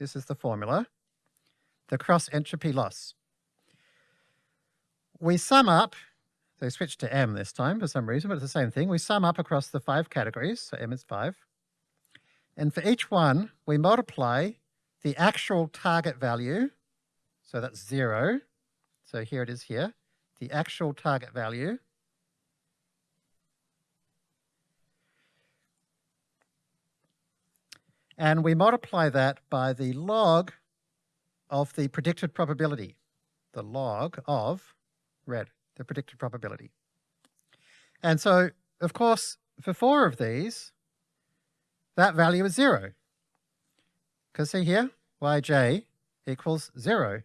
this is the formula, the cross entropy loss. We sum up, they switched to M this time for some reason, but it's the same thing. We sum up across the five categories, so M is five. And for each one, we multiply the actual target value, so that's zero, so here it is here, the actual target value. And we multiply that by the log of the predicted probability, the log of red, the predicted probability. And so, of course, for four of these, that value is zero. Because see here, yj equals zero.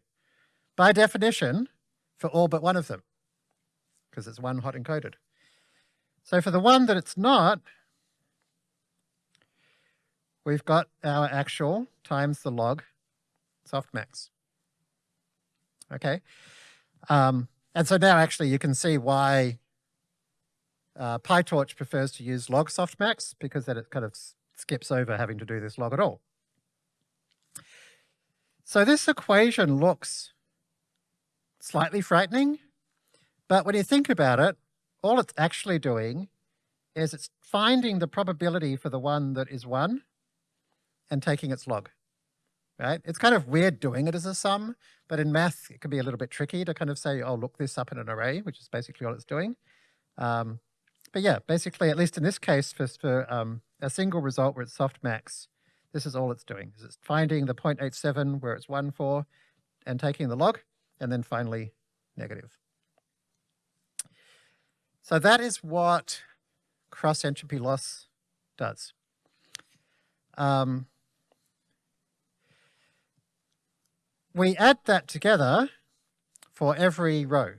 By definition, for all but one of them, because it's one hot encoded. So for the one that it's not, we've got our actual times the log softmax. Okay. Um, and so now actually you can see why uh, PyTorch prefers to use log softmax because then it kind of skips over having to do this log at all. So this equation looks slightly frightening. But when you think about it, all it's actually doing is it's finding the probability for the one that is one and taking its log, right? It's kind of weird doing it as a sum, but in math, it can be a little bit tricky to kind of say, oh, look this up in an array, which is basically all it's doing. Um, but yeah, basically, at least in this case, for, for um, a single result where it's softmax, this is all it's doing. Is it's finding the 0.87 where it's 1 for and taking the log and then finally negative. So that is what cross entropy loss does. Um, we add that together for every row.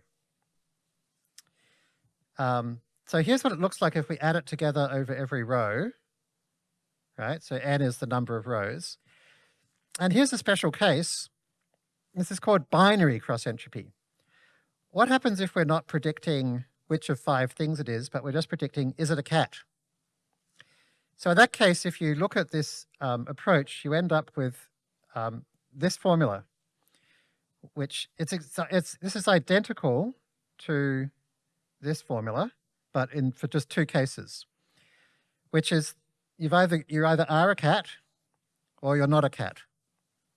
Um, so here's what it looks like if we add it together over every row, right? So n is the number of rows. And here's a special case. This is called binary cross entropy. What happens if we're not predicting which of five things it is, but we're just predicting, is it a cat? So in that case, if you look at this um, approach, you end up with um, this formula, which it's, it's, this is identical to this formula, but in for just two cases, which is you've either, you either are a cat or you're not a cat,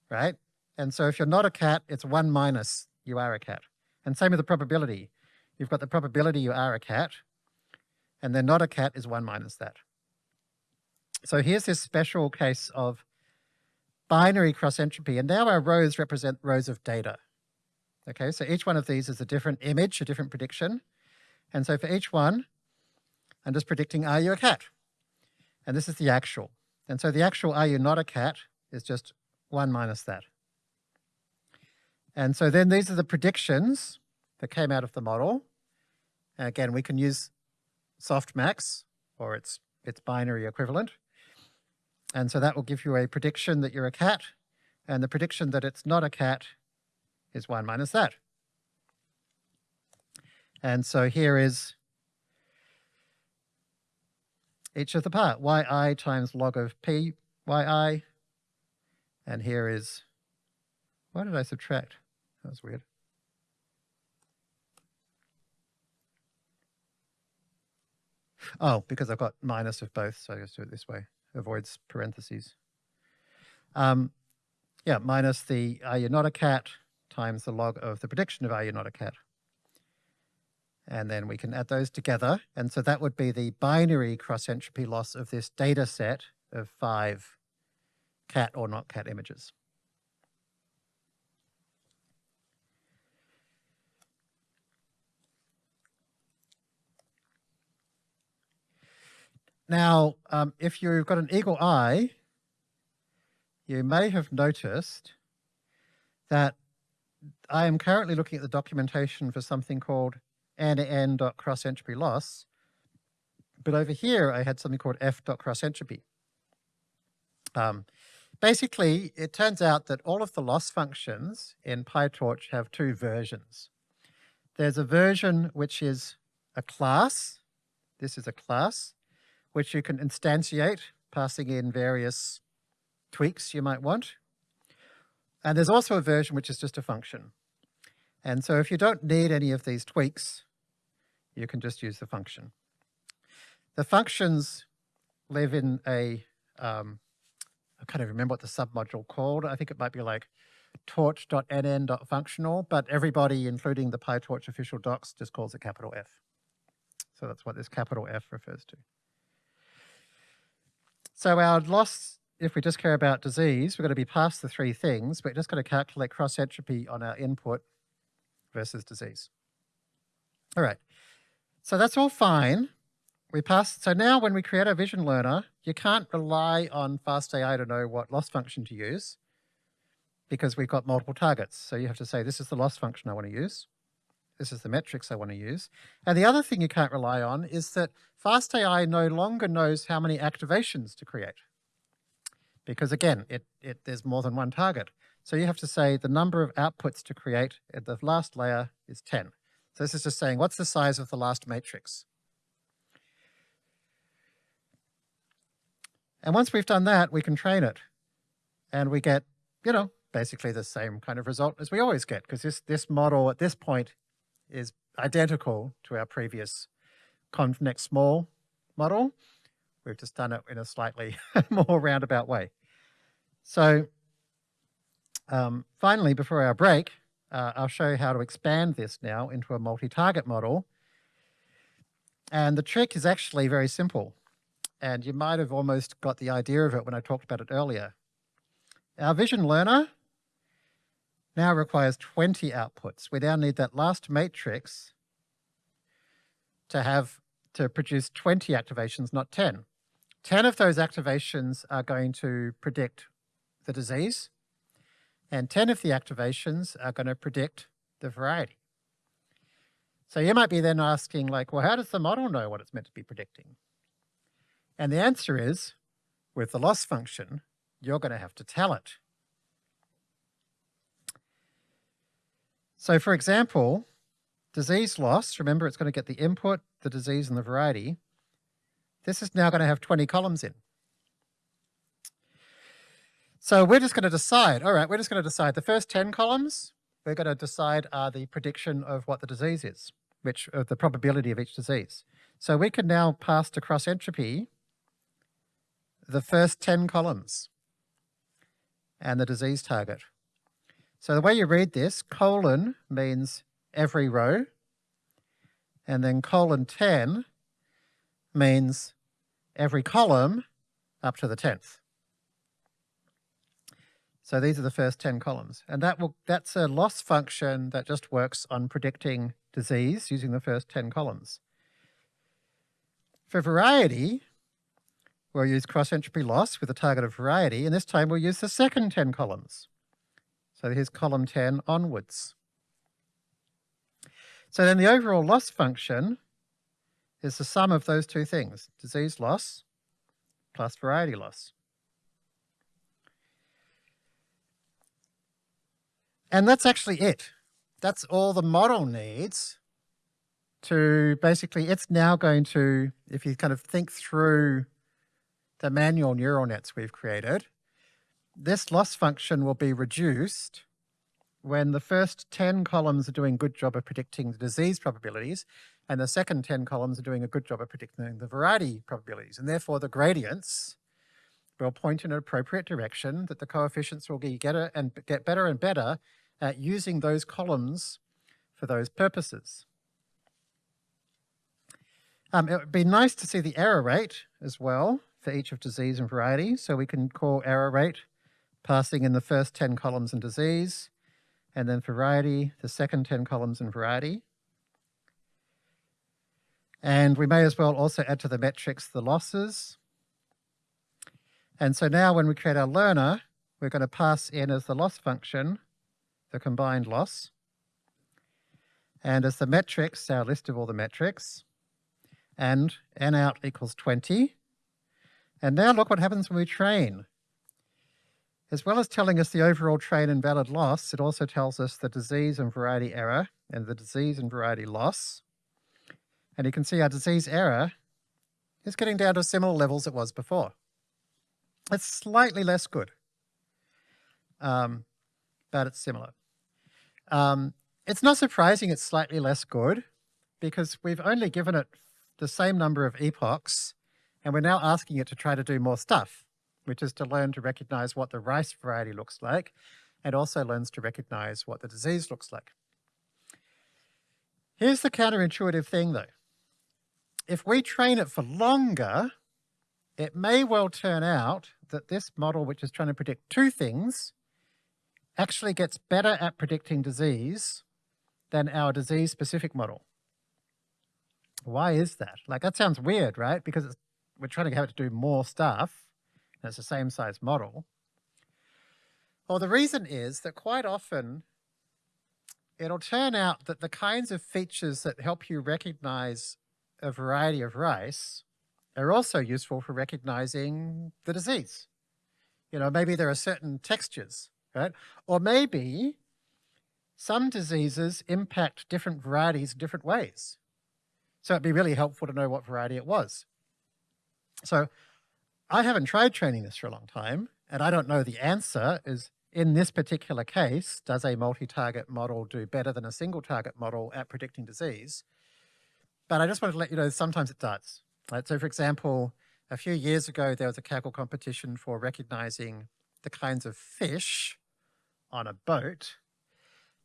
right? And so if you're not a cat, it's one minus you are a cat. And same with the probability. You've got the probability you are a cat, and then not a cat is one minus that. So here's this special case of binary cross entropy, and now our rows represent rows of data. Okay, so each one of these is a different image, a different prediction. And so for each one, I'm just predicting, are you a cat? And this is the actual. And so the actual, are you not a cat, is just one minus that. And so then these are the predictions that came out of the model. And again, we can use softmax or its, its binary equivalent. And so that will give you a prediction that you're a cat. And the prediction that it's not a cat is 1 minus that. And so here is each of the part, yi times log of p yi. And here is, why did I subtract? That was weird. Oh, because I've got minus of both, so I just do it this way. Avoids parentheses. Um, yeah, minus the are you not a cat times the log of the prediction of are you not a cat. And then we can add those together. And so that would be the binary cross entropy loss of this data set of five cat or not cat images. Now, um, if you've got an eagle eye, you may have noticed that I am currently looking at the documentation for something called n.cross entropy loss, but over here I had something called f.cross entropy. Um, basically, it turns out that all of the loss functions in PyTorch have two versions. There's a version which is a class. This is a class which you can instantiate, passing in various tweaks you might want. And there's also a version which is just a function. And so if you don't need any of these tweaks, you can just use the function. The functions live in a, um, I can't even remember what the submodule called. I think it might be like torch.nn.functional, but everybody, including the PyTorch official docs, just calls it capital F. So that's what this capital F refers to. So our loss, if we just care about disease, we're going to be past the three things. We're just going to calculate cross entropy on our input versus disease. All right. So that's all fine. We pass. So now when we create our vision learner, you can't rely on FastAI to know what loss function to use because we've got multiple targets. So you have to say, this is the loss function I want to use. This is the metrics I want to use. And the other thing you can't rely on is that FastAI no longer knows how many activations to create. Because again, it, it, there's more than one target. So you have to say the number of outputs to create at the last layer is 10. So this is just saying, what's the size of the last matrix? And once we've done that, we can train it. And we get, you know, basically the same kind of result as we always get, because this, this model at this point is identical to our previous ConvNext small model. We've just done it in a slightly <laughs> more roundabout way. So um, finally, before our break, uh, I'll show you how to expand this now into a multi-target model. And the trick is actually very simple. And you might have almost got the idea of it when I talked about it earlier. Our vision learner now requires 20 outputs. We now need that last matrix to have to produce 20 activations, not 10. 10 of those activations are going to predict the disease, and 10 of the activations are going to predict the variety. So you might be then asking like, well, how does the model know what it's meant to be predicting? And the answer is, with the loss function, you're going to have to tell it. So for example, disease loss, remember it's going to get the input, the disease, and the variety. This is now going to have 20 columns in. So we're just going to decide, all right, we're just going to decide the first 10 columns, we're going to decide are the prediction of what the disease is, which of the probability of each disease. So we can now pass to cross entropy the first 10 columns and the disease target. So the way you read this, colon means every row, and then colon 10 means every column up to the 10th. So these are the first 10 columns. And that will that's a loss function that just works on predicting disease using the first 10 columns. For variety, we'll use cross entropy loss with a target of variety, and this time we'll use the second 10 columns. So here's column 10 onwards. So then the overall loss function is the sum of those two things, disease loss plus variety loss. And that's actually it. That's all the model needs to basically, it's now going to, if you kind of think through the manual neural nets we've created, this loss function will be reduced when the first 10 columns are doing a good job of predicting the disease probabilities and the second 10 columns are doing a good job of predicting the variety probabilities. And therefore the gradients will point in an appropriate direction that the coefficients will get, and get better and better at using those columns for those purposes. Um, it would be nice to see the error rate as well for each of disease and variety. So we can call error rate passing in the first 10 columns in disease, and then variety, the second 10 columns in variety. And we may as well also add to the metrics the losses. And so now when we create our learner, we're going to pass in as the loss function, the combined loss. And as the metrics, our list of all the metrics. And n out equals 20. And now look what happens when we train. As well as telling us the overall train and valid loss, it also tells us the disease and variety error and the disease and variety loss. And you can see our disease error is getting down to similar levels it was before. It's slightly less good, um, but it's similar. Um, it's not surprising it's slightly less good because we've only given it the same number of epochs and we're now asking it to try to do more stuff, which is to learn to recognize what the rice variety looks like and also learns to recognize what the disease looks like. Here's the counterintuitive thing though. If we train it for longer, it may well turn out that this model, which is trying to predict two things, actually gets better at predicting disease than our disease-specific model. Why is that? Like, that sounds weird, right? Because we're trying to have it to do more stuff, and it's the same size model. Well, the reason is that quite often it'll turn out that the kinds of features that help you recognize a variety of rice are also useful for recognizing the disease. You know, maybe there are certain textures, right? Or maybe some diseases impact different varieties in different ways. So it'd be really helpful to know what variety it was. So I haven't tried training this for a long time, and I don't know the answer is in this particular case, does a multi-target model do better than a single target model at predicting disease? But I just wanted to let you know, sometimes it does. Right? So for example, a few years ago, there was a Kaggle competition for recognizing the kinds of fish on a boat.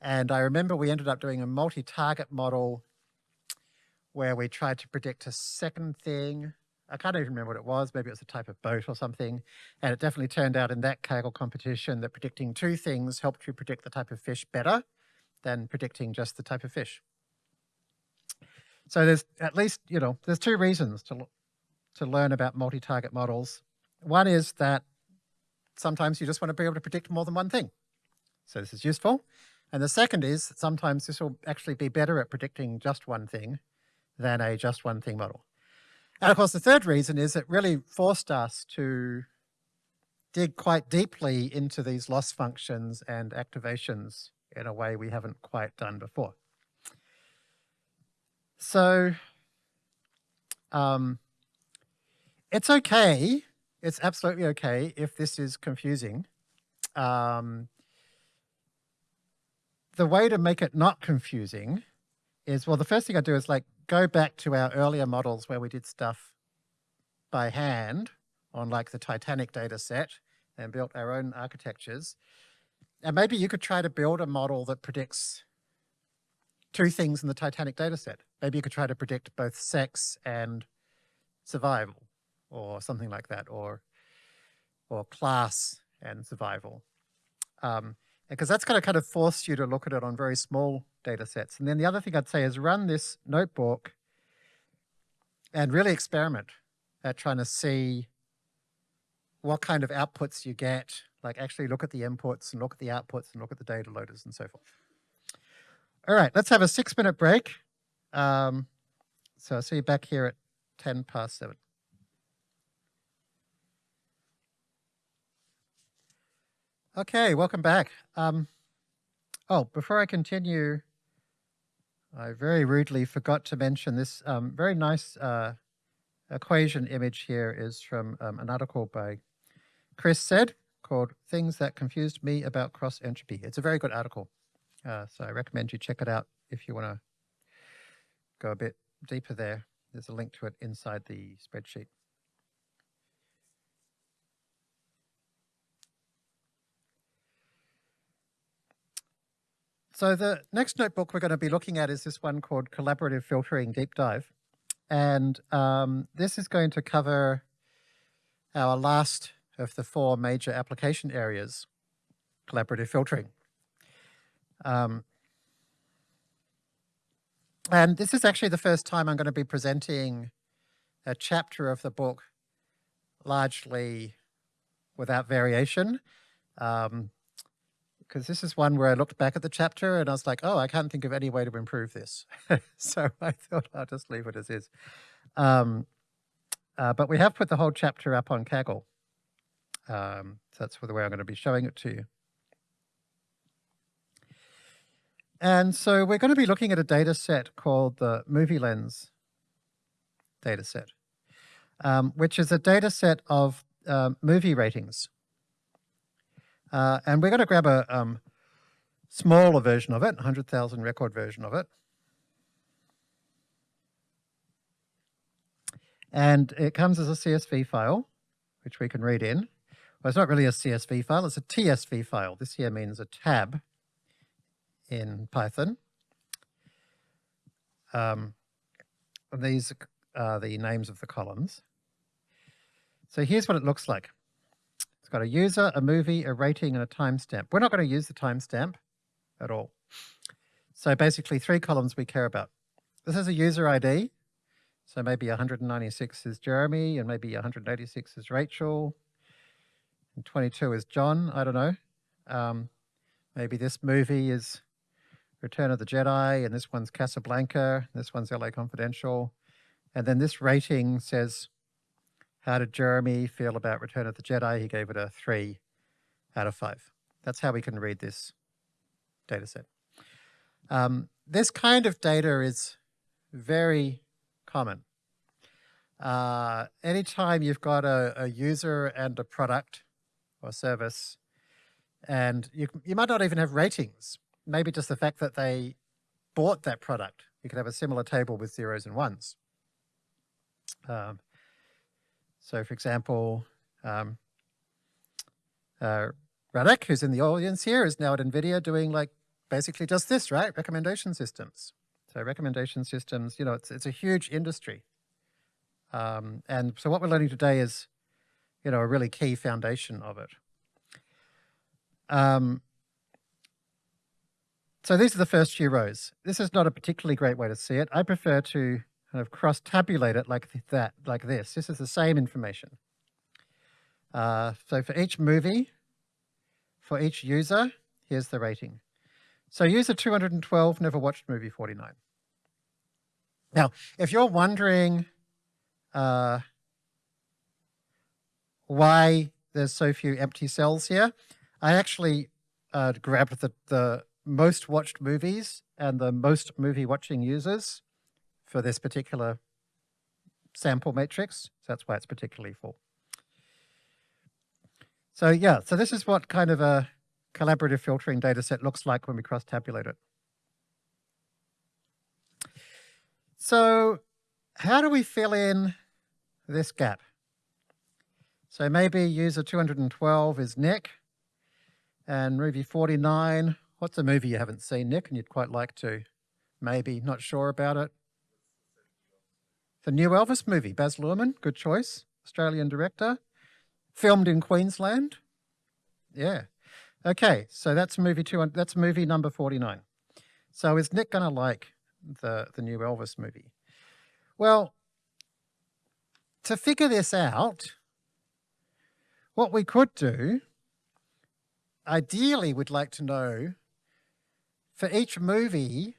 And I remember we ended up doing a multi-target model where we tried to predict a second thing. I can't even remember what it was. Maybe it was a type of boat or something. And it definitely turned out in that Kaggle competition that predicting two things helped you predict the type of fish better than predicting just the type of fish. So there's at least, you know, there's two reasons to to learn about multi-target models. One is that sometimes you just want to be able to predict more than one thing. So this is useful. And the second is sometimes this will actually be better at predicting just one thing than a just one thing model. And of course, the third reason is it really forced us to dig quite deeply into these loss functions and activations in a way we haven't quite done before. So um, it's okay, it's absolutely okay if this is confusing. Um, the way to make it not confusing is, well, the first thing I do is like go back to our earlier models where we did stuff by hand on like the Titanic data set and built our own architectures. And maybe you could try to build a model that predicts two things in the Titanic data set. Maybe you could try to predict both sex and survival or something like that, or, or class and survival. Um, because that's going to kind of force you to look at it on very small data sets. And then the other thing I'd say is run this notebook and really experiment at trying to see what kind of outputs you get, like actually look at the inputs and look at the outputs and look at the data loaders and so forth. All right, let's have a six minute break. Um, so I'll see you back here at 10 past seven. Okay, welcome back. Um, oh, before I continue, I very rudely forgot to mention this um, very nice uh, equation image here is from um, an article by Chris Said called Things That Confused Me About Cross Entropy. It's a very good article, uh, so I recommend you check it out if you want to go a bit deeper there. There's a link to it inside the spreadsheet. So the next notebook we're going to be looking at is this one called Collaborative Filtering Deep Dive. And um, this is going to cover our last of the four major application areas, collaborative filtering. Um, and this is actually the first time I'm going to be presenting a chapter of the book largely without variation. Um, because this is one where I looked back at the chapter and I was like, oh, I can't think of any way to improve this. <laughs> so I thought I'll just leave it as is. Um, uh, but we have put the whole chapter up on Kaggle. Um, so that's the way I'm going to be showing it to you. And so we're going to be looking at a data set called the Movie Lens data set, um, which is a data set of um, movie ratings. Uh, and we're going to grab a um, smaller version of it, 100,000 record version of it. And it comes as a CSV file, which we can read in. Well, it's not really a CSV file, it's a TSV file. This here means a tab in Python. Um, these are the names of the columns. So here's what it looks like. Got a user, a movie, a rating, and a timestamp. We're not going to use the timestamp at all. So basically three columns we care about. This is a user ID. So maybe 196 is Jeremy, and maybe 186 is Rachel, and 22 is John. I don't know. Um, maybe this movie is Return of the Jedi, and this one's Casablanca, this one's LA Confidential. And then this rating says how did Jeremy feel about Return of the Jedi? He gave it a three out of five. That's how we can read this data set. Um, this kind of data is very common. Uh, anytime you've got a, a, user and a product or service, and you, you might not even have ratings, maybe just the fact that they bought that product. You could have a similar table with zeros and ones. Um, so for example, um, uh, Radek, who's in the audience here, is now at NVIDIA doing like basically just this, right? Recommendation systems. So recommendation systems, you know, it's, it's a huge industry. Um, and so what we're learning today is, you know, a really key foundation of it. Um, so these are the first few rows. This is not a particularly great way to see it. I prefer to kind of cross-tabulate it like that, like this. This is the same information. Uh, so for each movie, for each user, here's the rating. So user 212 never watched movie 49. Now, if you're wondering uh, why there's so few empty cells here, I actually uh, grabbed the, the most watched movies and the most movie watching users for this particular sample matrix. So that's why it's particularly full. So yeah, so this is what kind of a collaborative filtering data set looks like when we cross-tabulate it. So how do we fill in this gap? So maybe user 212 is Nick, and movie 49, what's a movie you haven't seen, Nick, and you'd quite like to? Maybe, not sure about it. The new Elvis movie, Baz Luhrmann, good choice, Australian director. Filmed in Queensland. Yeah. Okay, so that's movie two. That's movie number 49. So is Nick going to like the, the new Elvis movie? Well, to figure this out, what we could do, ideally we'd like to know for each movie,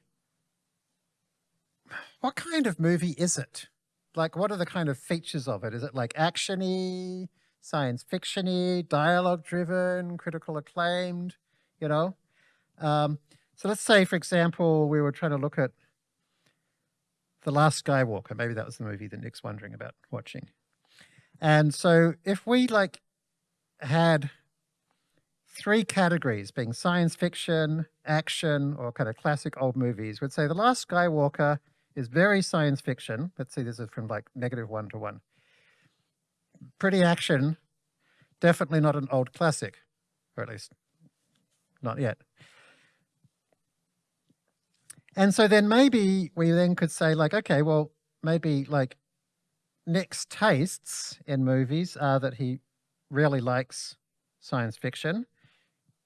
what kind of movie is it? Like, what are the kind of features of it? Is it like actiony, science fictiony, dialogue driven, critical acclaimed, you know? Um, so let's say, for example, we were trying to look at The Last Skywalker. Maybe that was the movie that Nick's wondering about watching. And so if we like had three categories being science fiction, action, or kind of classic old movies, we'd say The Last Skywalker is very science fiction. Let's see, this is from like negative one to one pretty action, definitely not an old classic, or at least not yet. And so then maybe we then could say like, okay, well, maybe like Nick's tastes in movies are that he really likes science fiction,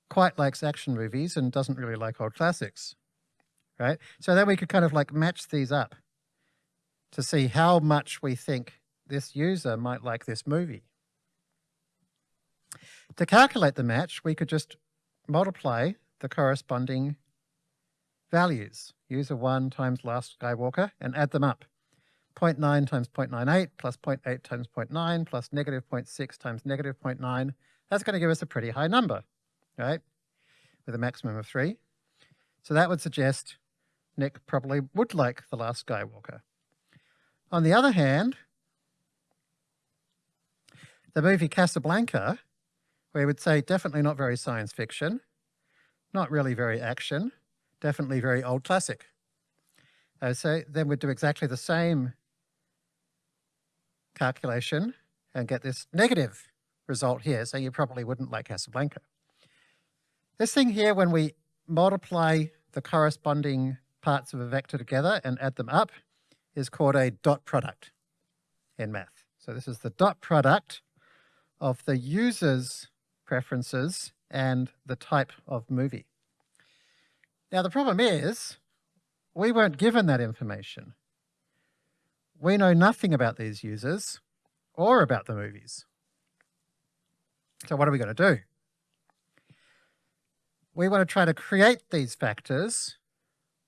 quite likes action movies and doesn't really like old classics, right? So then we could kind of like match these up to see how much we think this user might like this movie. To calculate the match, we could just multiply the corresponding values, user 1 times last Skywalker, and add them up. 0.9 times 0.98 plus 0.8 times 0.9 plus negative 0.6 times negative 0.9. That's going to give us a pretty high number, right? With a maximum of 3. So that would suggest Nick probably would like The Last Skywalker. On the other hand, the movie Casablanca, we would say definitely not very science fiction, not really very action, definitely very old classic. Uh, so then we'd do exactly the same calculation and get this negative result here, so you probably wouldn't like Casablanca. This thing here, when we multiply the corresponding parts of a vector together and add them up, is called a dot product in math. So this is the dot product of the user's preferences and the type of movie. Now the problem is, we weren't given that information. We know nothing about these users or about the movies. So what are we going to do? We want to try to create these factors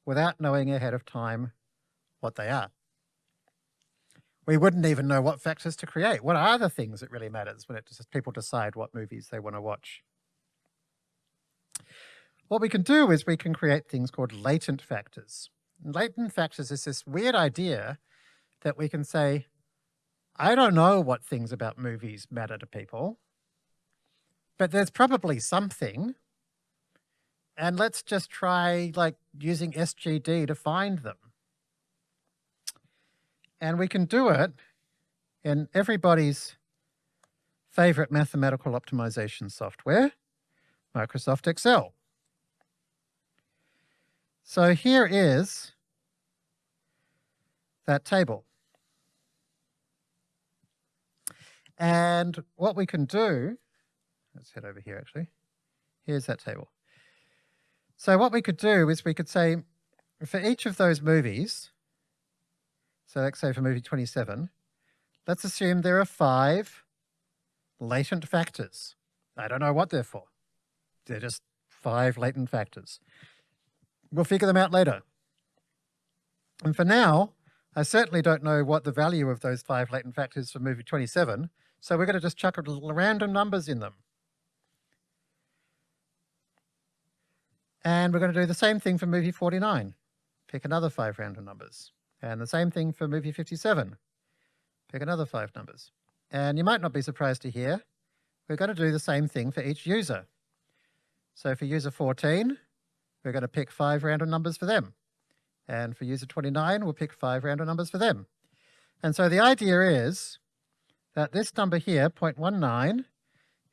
without knowing ahead of time what they are we wouldn't even know what factors to create. What are the things that really matters when it just people decide what movies they want to watch? What we can do is we can create things called latent factors. Latent factors is this weird idea that we can say, I don't know what things about movies matter to people, but there's probably something. And let's just try like using SGD to find them. And we can do it in everybody's favorite mathematical optimization software, Microsoft Excel. So here is that table. And what we can do, let's head over here actually, here's that table. So what we could do is we could say, for each of those movies, So let's say for movie 27, let's assume there are five latent factors. I don't know what they're for. They're just five latent factors. We'll figure them out later. And for now, I certainly don't know what the value of those five latent factors for movie 27, so we're going to just chuck a little random numbers in them. And we're going to do the same thing for movie 49. Pick another five random numbers. And the same thing for movie 57. Pick another five numbers. And you might not be surprised to hear, we're going to do the same thing for each user. So for user 14, we're going to pick five random numbers for them. And for user 29, we'll pick five random numbers for them. And so the idea is that this number here, 0.19,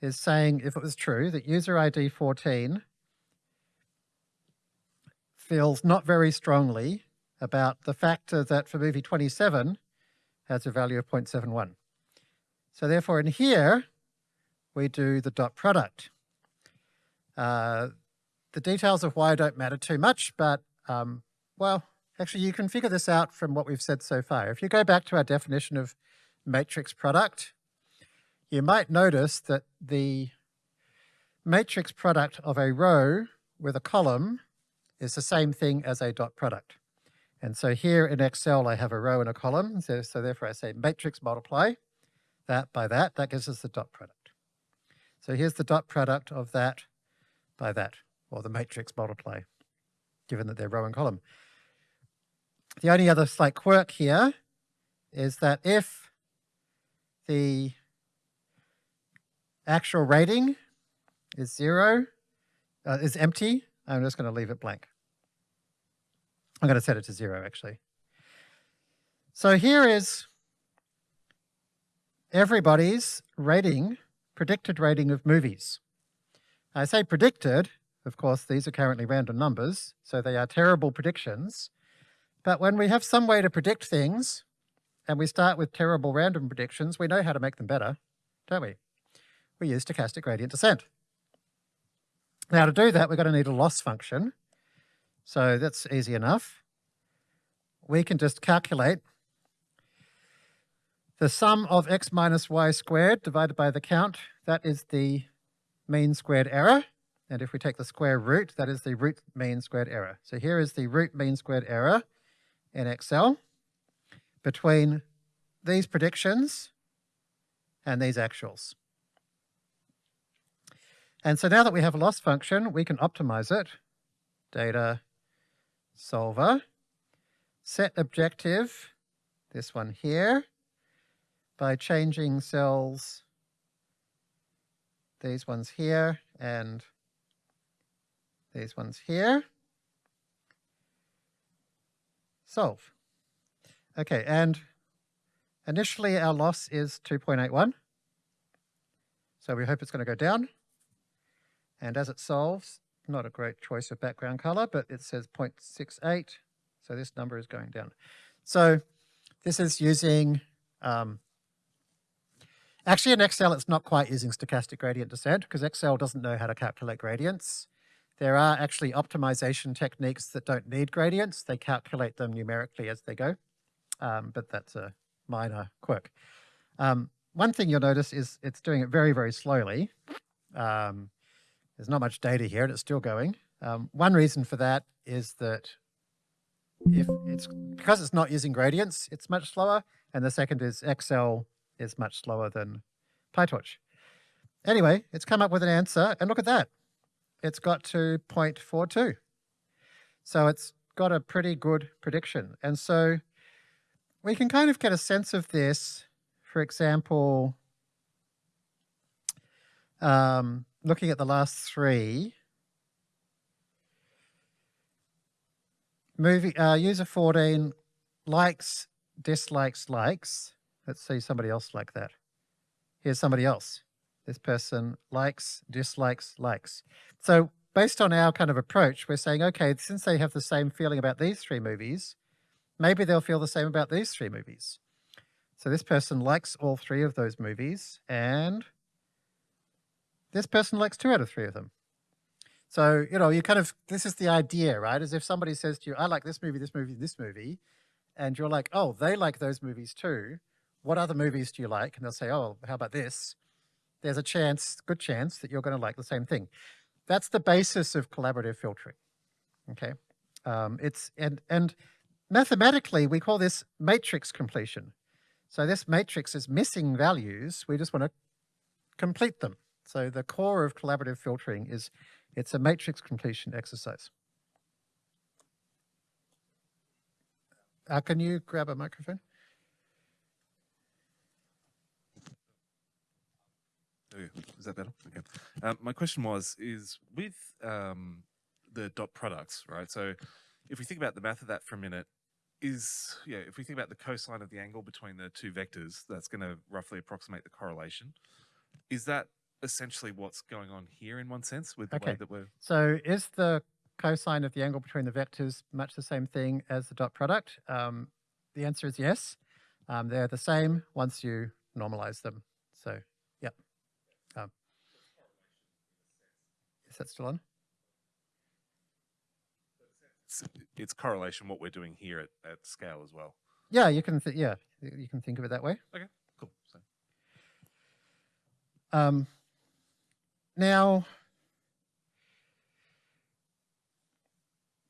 is saying, if it was true, that user ID 14 feels not very strongly about the factor that for movie 27 has a value of 0.71. So therefore in here, we do the dot product. Uh, the details of why don't matter too much, but um, well, actually you can figure this out from what we've said so far. If you go back to our definition of matrix product, you might notice that the matrix product of a row with a column is the same thing as a dot product. And so here in Excel, I have a row and a column. So, so therefore I say matrix multiply that by that. That gives us the dot product. So here's the dot product of that by that, or the matrix multiply, given that they're row and column. The only other slight quirk here is that if the actual rating is zero, uh, is empty, I'm just going to leave it blank. I'm going to set it to zero actually. So here is everybody's rating, predicted rating of movies. I say predicted, of course these are currently random numbers, so they are terrible predictions. But when we have some way to predict things, and we start with terrible random predictions, we know how to make them better, don't we? We use stochastic gradient descent. Now to do that, we're going to need a loss function. So that's easy enough. We can just calculate the sum of x minus y squared divided by the count. That is the mean squared error. And if we take the square root, that is the root mean squared error. So here is the root mean squared error in Excel between these predictions and these actuals. And so now that we have a loss function, we can optimize it. Data solver, set objective, this one here, by changing cells, these ones here and these ones here. Solve. Okay, and initially our loss is 2.81. So we hope it's going to go down. And as it solves, not a great choice of background color, but it says 0.68. So this number is going down. So this is using, um, actually in Excel, it's not quite using stochastic gradient descent because Excel doesn't know how to calculate gradients. There are actually optimization techniques that don't need gradients. They calculate them numerically as they go, um, but that's a minor quirk. Um, one thing you'll notice is it's doing it very, very slowly. Um, there's not much data here and it's still going. Um, one reason for that is that if it's because it's not using gradients, it's much slower. And the second is Excel is much slower than PyTorch. Anyway, it's come up with an answer and look at that. It's got to 0.42. So it's got a pretty good prediction. And so we can kind of get a sense of this, for example, um, looking at the last three, movie uh, user 14 likes, dislikes, likes. Let's see somebody else like that. Here's somebody else. This person likes, dislikes, likes. So based on our kind of approach, we're saying, okay, since they have the same feeling about these three movies, maybe they'll feel the same about these three movies. So this person likes all three of those movies and this person likes two out of three of them. So, you know, you kind of, this is the idea, right? As if somebody says to you, I like this movie, this movie, this movie. and you're like, oh, they like those movies too. What other movies do you like? And they'll say, oh, how about this? There's a chance, good chance, that you're going to like the same thing. That's the basis of collaborative filtering. Okay, um, it's and and mathematically we call this matrix completion. So this matrix is missing values. We just want to complete them. So the core of collaborative filtering is it's a matrix completion exercise. Uh, can you grab a microphone? Is that better? Okay. Um, my question was, is with um, the dot products, right? So if we think about the math of that for a minute, is, yeah, if we think about the cosine of the angle between the two vectors, that's going to roughly approximate the correlation. Is that essentially what's going on here in one sense with the Okay. way that we're, So is the cosine of the angle between the vectors much the same thing as the dot product? Um, the answer is yes. Um, they're the same once you normalize them. So, yep. Um, is that still on? it's, it's correlation what we're doing here at, at scale as well. Yeah, you can. Th- yeah, you can think of it that way. Okay, cool. So, Um, now,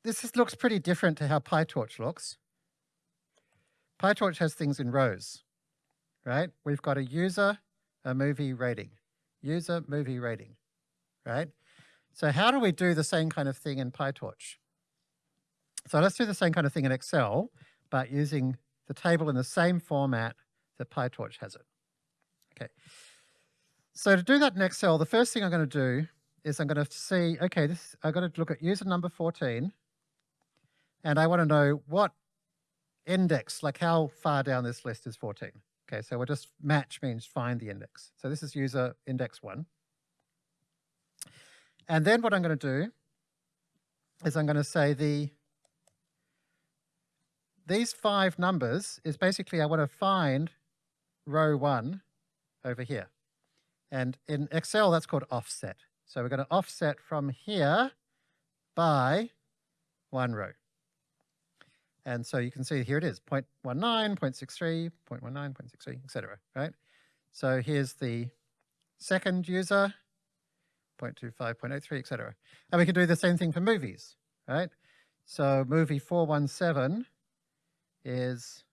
this is, looks pretty different to how PyTorch looks. PyTorch has things in rows, right? We've got a user, a movie rating, user, movie rating, right? So how do we do the same kind of thing in PyTorch? So let's do the same kind of thing in Excel, but using the table in the same format that PyTorch has it. Okay. So to do that in Excel, the first thing I'm going to do is I'm going to see, okay, this I've got to look at user number 14, and I want to know what index, like how far down this list is 14. Okay, so we'll just match means find the index. So this is user index one. And then what I'm going to do is I'm going to say the these five numbers is basically I want to find row one over here. And in Excel, that's called offset. So we're going to offset from here by one row. And so you can see here it is, 0.19, 0.63, 0.19, 0.63, etc. right? So here's the second user, 0.25, 0.83, etc. And we can do the same thing for movies, right? So movie 417 is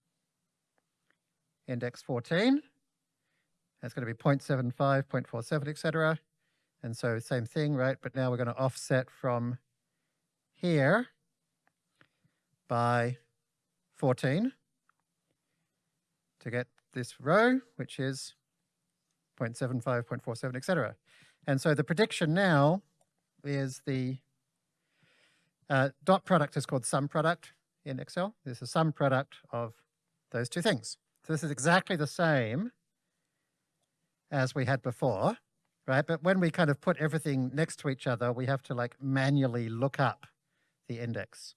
index 14. That's going to be 0.75, 0.47, etc. And so same thing, right? But now we're going to offset from here by 14 to get this row, which is 0.75, 0.47, etc. And so the prediction now is the uh, dot product is called sum product in Excel. This is sum product of those two things. So this is exactly the same as we had before, right? But when we kind of put everything next to each other, we have to like manually look up the index.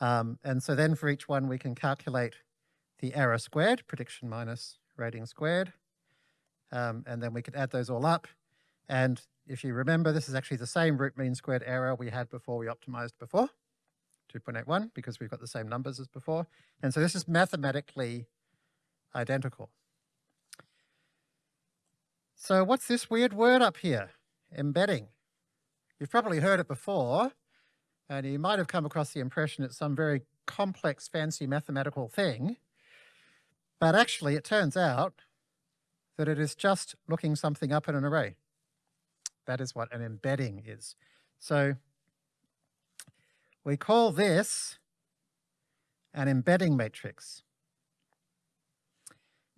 Um, and so then for each one, we can calculate the error squared, prediction minus rating squared. Um, and then we could add those all up. And if you remember, this is actually the same root mean squared error we had before we optimized before, 2.81, because we've got the same numbers as before. And so this is mathematically identical. So what's this weird word up here? Embedding. You've probably heard it before, and you might have come across the impression it's some very complex, fancy mathematical thing. But actually, it turns out that it is just looking something up in an array. That is what an embedding is. So we call this an embedding matrix.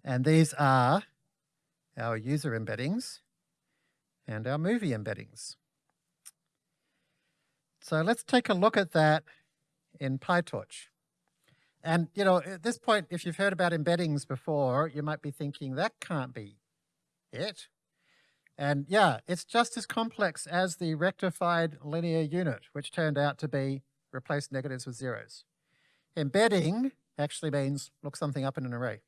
And these are our user embeddings and our movie embeddings. So let's take a look at that in PyTorch. And, you know, at this point, if you've heard about embeddings before, you might be thinking that can't be it. And yeah, it's just as complex as the rectified linear unit, which turned out to be replace negatives with zeros. Embedding actually means look something up in an array.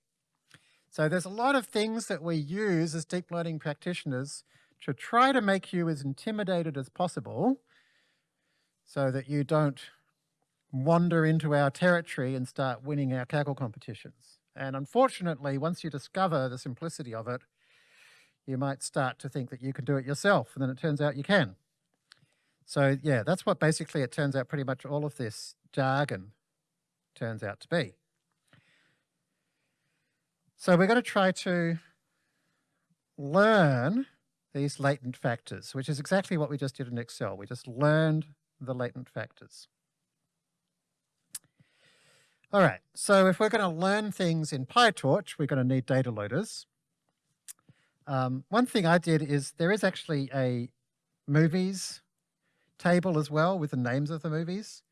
So there's a lot of things that we use as deep learning practitioners to try to make you as intimidated as possible so that you don't wander into our territory and start winning our Kaggle competitions. And unfortunately, once you discover the simplicity of it, you might start to think that you can do it yourself, and then it turns out you can. So yeah, that's what basically it turns out pretty much all of this jargon turns out to be. So we're going to try to learn these latent factors, which is exactly what we just did in Excel. We just learned the latent factors. All right, so if we're going to learn things in PyTorch, we're going to need data loaders. Um, one thing I did is there is actually a movies table as well with the names of the movies.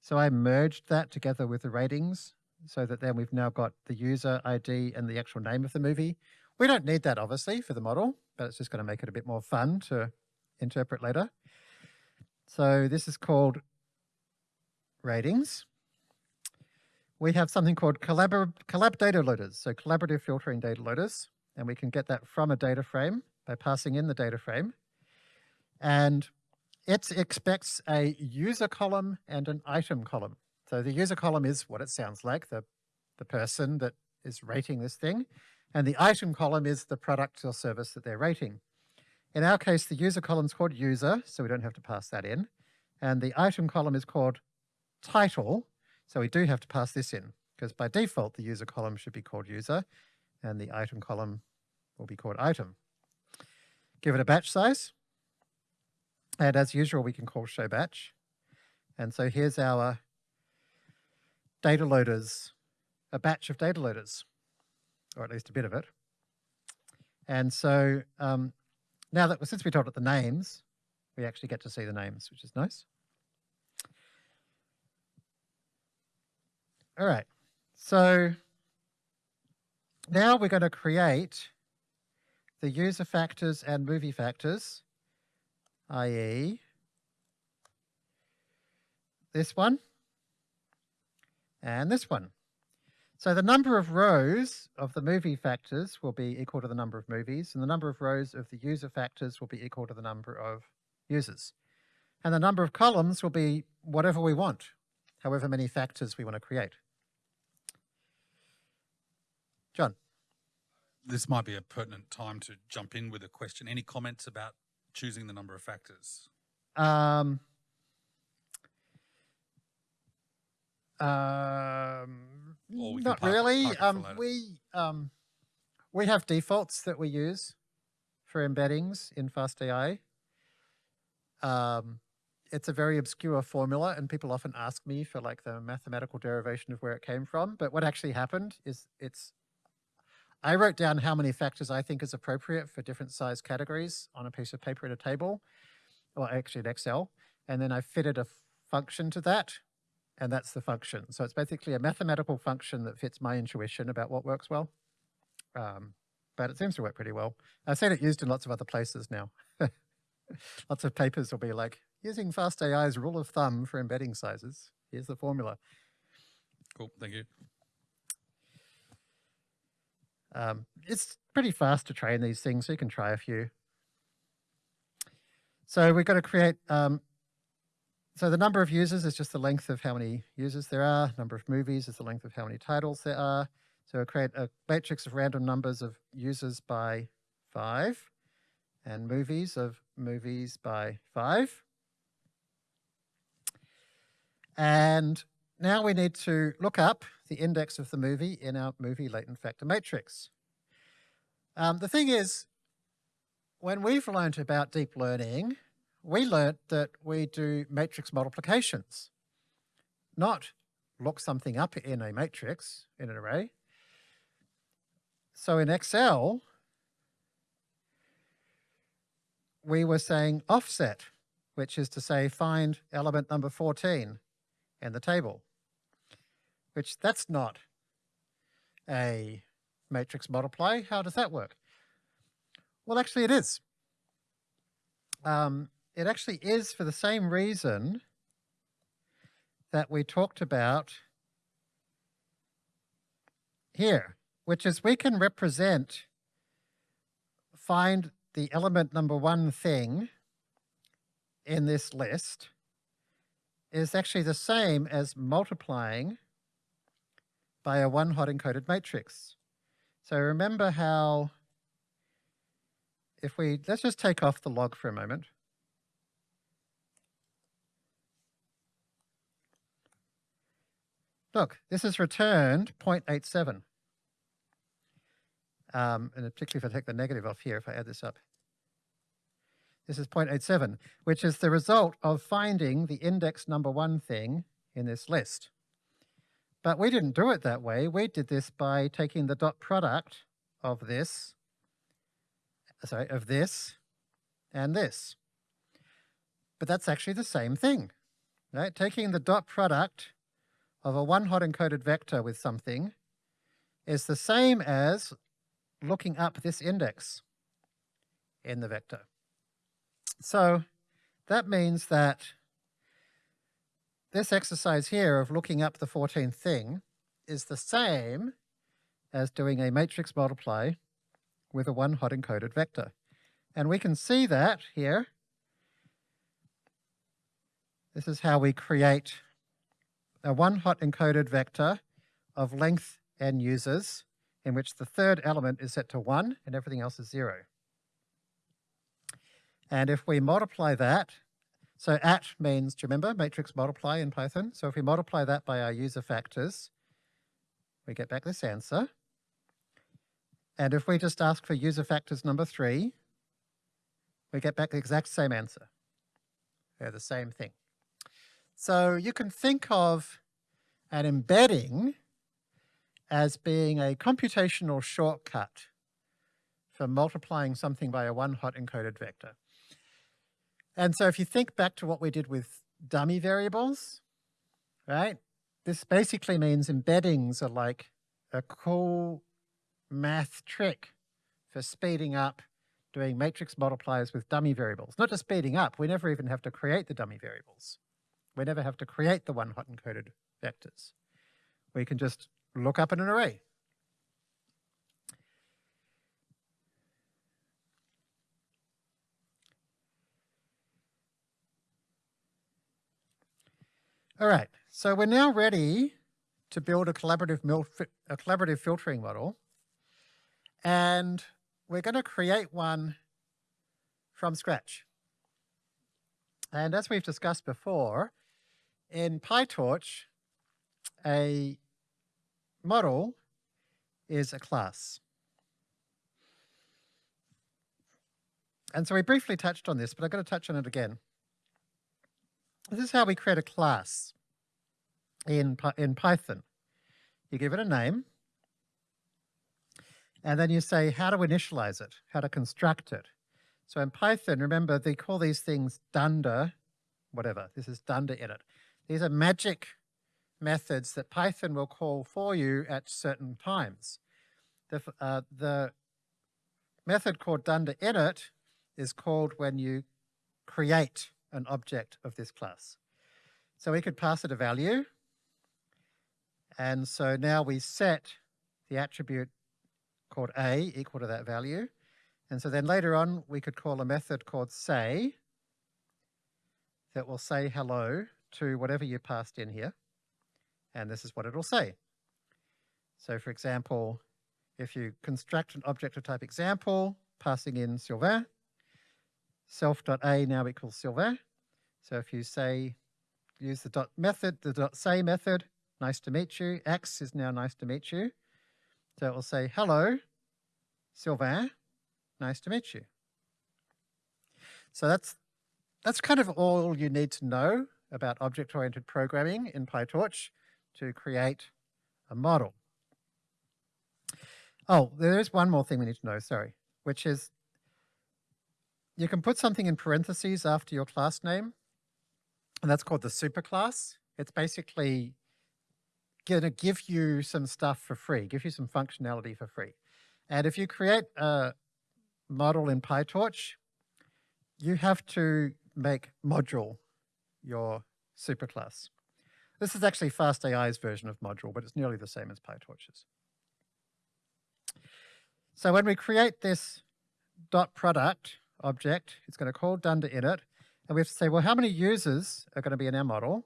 So I merged that together with the ratings so that then we've now got the user ID and the actual name of the movie. We don't need that obviously for the model, but it's just going to make it a bit more fun to interpret later. So this is called ratings we have something called collabor collab data loaders, so collaborative filtering data loaders, and we can get that from a data frame by passing in the data frame. And it expects a user column and an item column. So the user column is what it sounds like, the, the person that is rating this thing. And the item column is the product or service that they're rating. In our case, the user column is called user, so we don't have to pass that in. And the item column is called title, so we do have to pass this in because by default, the user column should be called user and the item column will be called item. Give it a batch size. And as usual, we can call show batch. And so here's our data loaders, a batch of data loaders, or at least a bit of it. And so um, now that, since we told it the names, we actually get to see the names, which is nice. All right, so now we're going to create the user factors and movie factors, i.e. this one and this one. So the number of rows of the movie factors will be equal to the number of movies, and the number of rows of the user factors will be equal to the number of users. And the number of columns will be whatever we want, however many factors we want to create. John. This might be a pertinent time to jump in with a question. Any comments about choosing the number of factors? Um, um, not really. Um, we um, we have defaults that we use for embeddings in FastAI. Um, it's a very obscure formula and people often ask me for like the mathematical derivation of where it came from. But what actually happened is it's I wrote down how many factors I think is appropriate for different size categories on a piece of paper in a table, or actually in Excel, and then I fitted a function to that, and that's the function. So it's basically a mathematical function that fits my intuition about what works well. Um, but it seems to work pretty well. I've seen it used in lots of other places now. <laughs> lots of papers will be like, using FastAI's rule of thumb for embedding sizes. Here's the formula. Cool, thank you. Um, it's pretty fast to train these things, so you can try a few. So we've got to create, um, so the number of users is just the length of how many users there are. Number of movies is the length of how many titles there are. So we'll create a matrix of random numbers of users by five and movies of movies by five. And now we need to look up the index of the movie in our movie latent factor matrix. Um, the thing is, when we've learned about deep learning, we learnt that we do matrix multiplications, not look something up in a matrix, in an array. So in Excel, we were saying offset, which is to say find element number 14 in the table which that's not a matrix multiply. How does that work? Well, actually it is. Um, it actually is for the same reason that we talked about here, which is we can represent, find the element number one thing in this list is actually the same as multiplying by a one hot encoded matrix. So remember how if we, let's just take off the log for a moment. Look, this has returned 0.87. Um, and particularly if I take the negative off here, if I add this up. This is 0.87, which is the result of finding the index number one thing in this list. But we didn't do it that way. We did this by taking the dot product of this, sorry, of this and this. But that's actually the same thing, right? Taking the dot product of a one hot encoded vector with something is the same as looking up this index in the vector. So that means that this exercise here of looking up the 14th thing is the same as doing a matrix multiply with a one hot encoded vector. And we can see that here. This is how we create a one hot encoded vector of length n users in which the third element is set to 1 and everything else is 0. And if we multiply that, so at means, do you remember, matrix multiply in Python? So if we multiply that by our user factors, we get back this answer. And if we just ask for user factors number 3, we get back the exact same answer. They're the same thing. So you can think of an embedding as being a computational shortcut for multiplying something by a one-hot encoded vector. And so if you think back to what we did with dummy variables, right? This basically means embeddings are like a cool math trick for speeding up doing matrix multipliers with dummy variables. Not just speeding up, we never even have to create the dummy variables. We never have to create the one-hot encoded vectors. We can just look up in an array. All right, so we're now ready to build a collaborative, a collaborative filtering model. And we're going to create one from scratch. And as we've discussed before, in PyTorch, a model is a class. And so we briefly touched on this, but I'm going to touch on it again. This is how we create a class in, in Python. You give it a name, and then you say how to initialize it, how to construct it. So in Python, remember, they call these things dunder, whatever. This is dunder init. These are magic methods that Python will call for you at certain times. The, uh, the method called dunder init is called when you create an object of this class. So we could pass it a value. And so now we set the attribute called a equal to that value. And so then later on, we could call a method called say that will say hello to whatever you passed in here and this is what it'll say. So for example, if you construct an object of type example, passing in Sylvain, self.a now equals Sylvain. So if you say, use the dot method, the dot say method, nice to meet you, x is now nice to meet you. So it will say, hello, Sylvain, nice to meet you. So that's, that's kind of all you need to know about object-oriented programming in PyTorch to create a model. Oh, there is one more thing we need to know, sorry, which is you can put something in parentheses after your class name, and that's called the superclass. It's basically going to give you some stuff for free, give you some functionality for free. And if you create a model in PyTorch, you have to make module your superclass. This is actually FastAI's version of module, but it's nearly the same as PyTorch's. So when we create this dot product object, it's going to call dunder init, and we have to say, well, how many users are going to be in our model?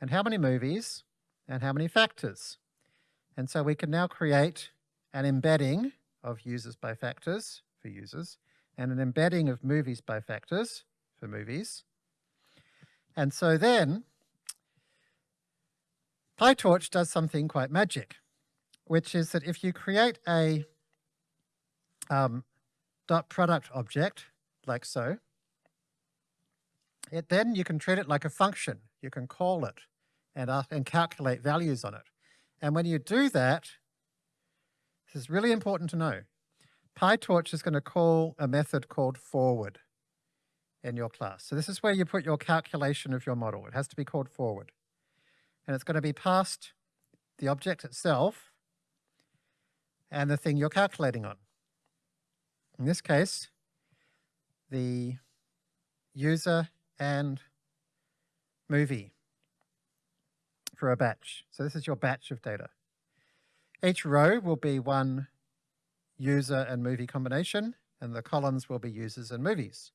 and how many movies and how many factors. And so we can now create an embedding of users by factors for users and an embedding of movies by factors for movies. And so then PyTorch does something quite magic, which is that if you create a um, dot product object like so, it then you can treat it like a function. You can call it and, uh, and calculate values on it. And when you do that, this is really important to know. PyTorch is going to call a method called forward in your class. So this is where you put your calculation of your model. It has to be called forward. And it's going to be past the object itself and the thing you're calculating on. In this case, the user and movie for a batch. So this is your batch of data. Each row will be one user and movie combination, and the columns will be users and movies.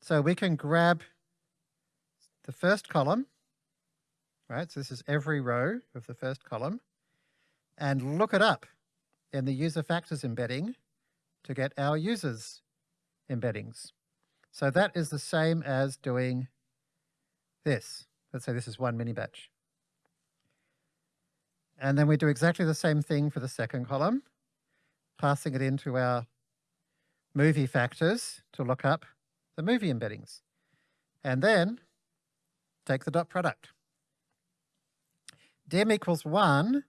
So we can grab the first column, right? So this is every row of the first column, and look it up in the user factors embedding to get our users embeddings. So that is the same as doing this. Let's say this is one mini batch. And then we do exactly the same thing for the second column, passing it into our movie factors to look up the movie embeddings. And then take the dot product. dim equals 1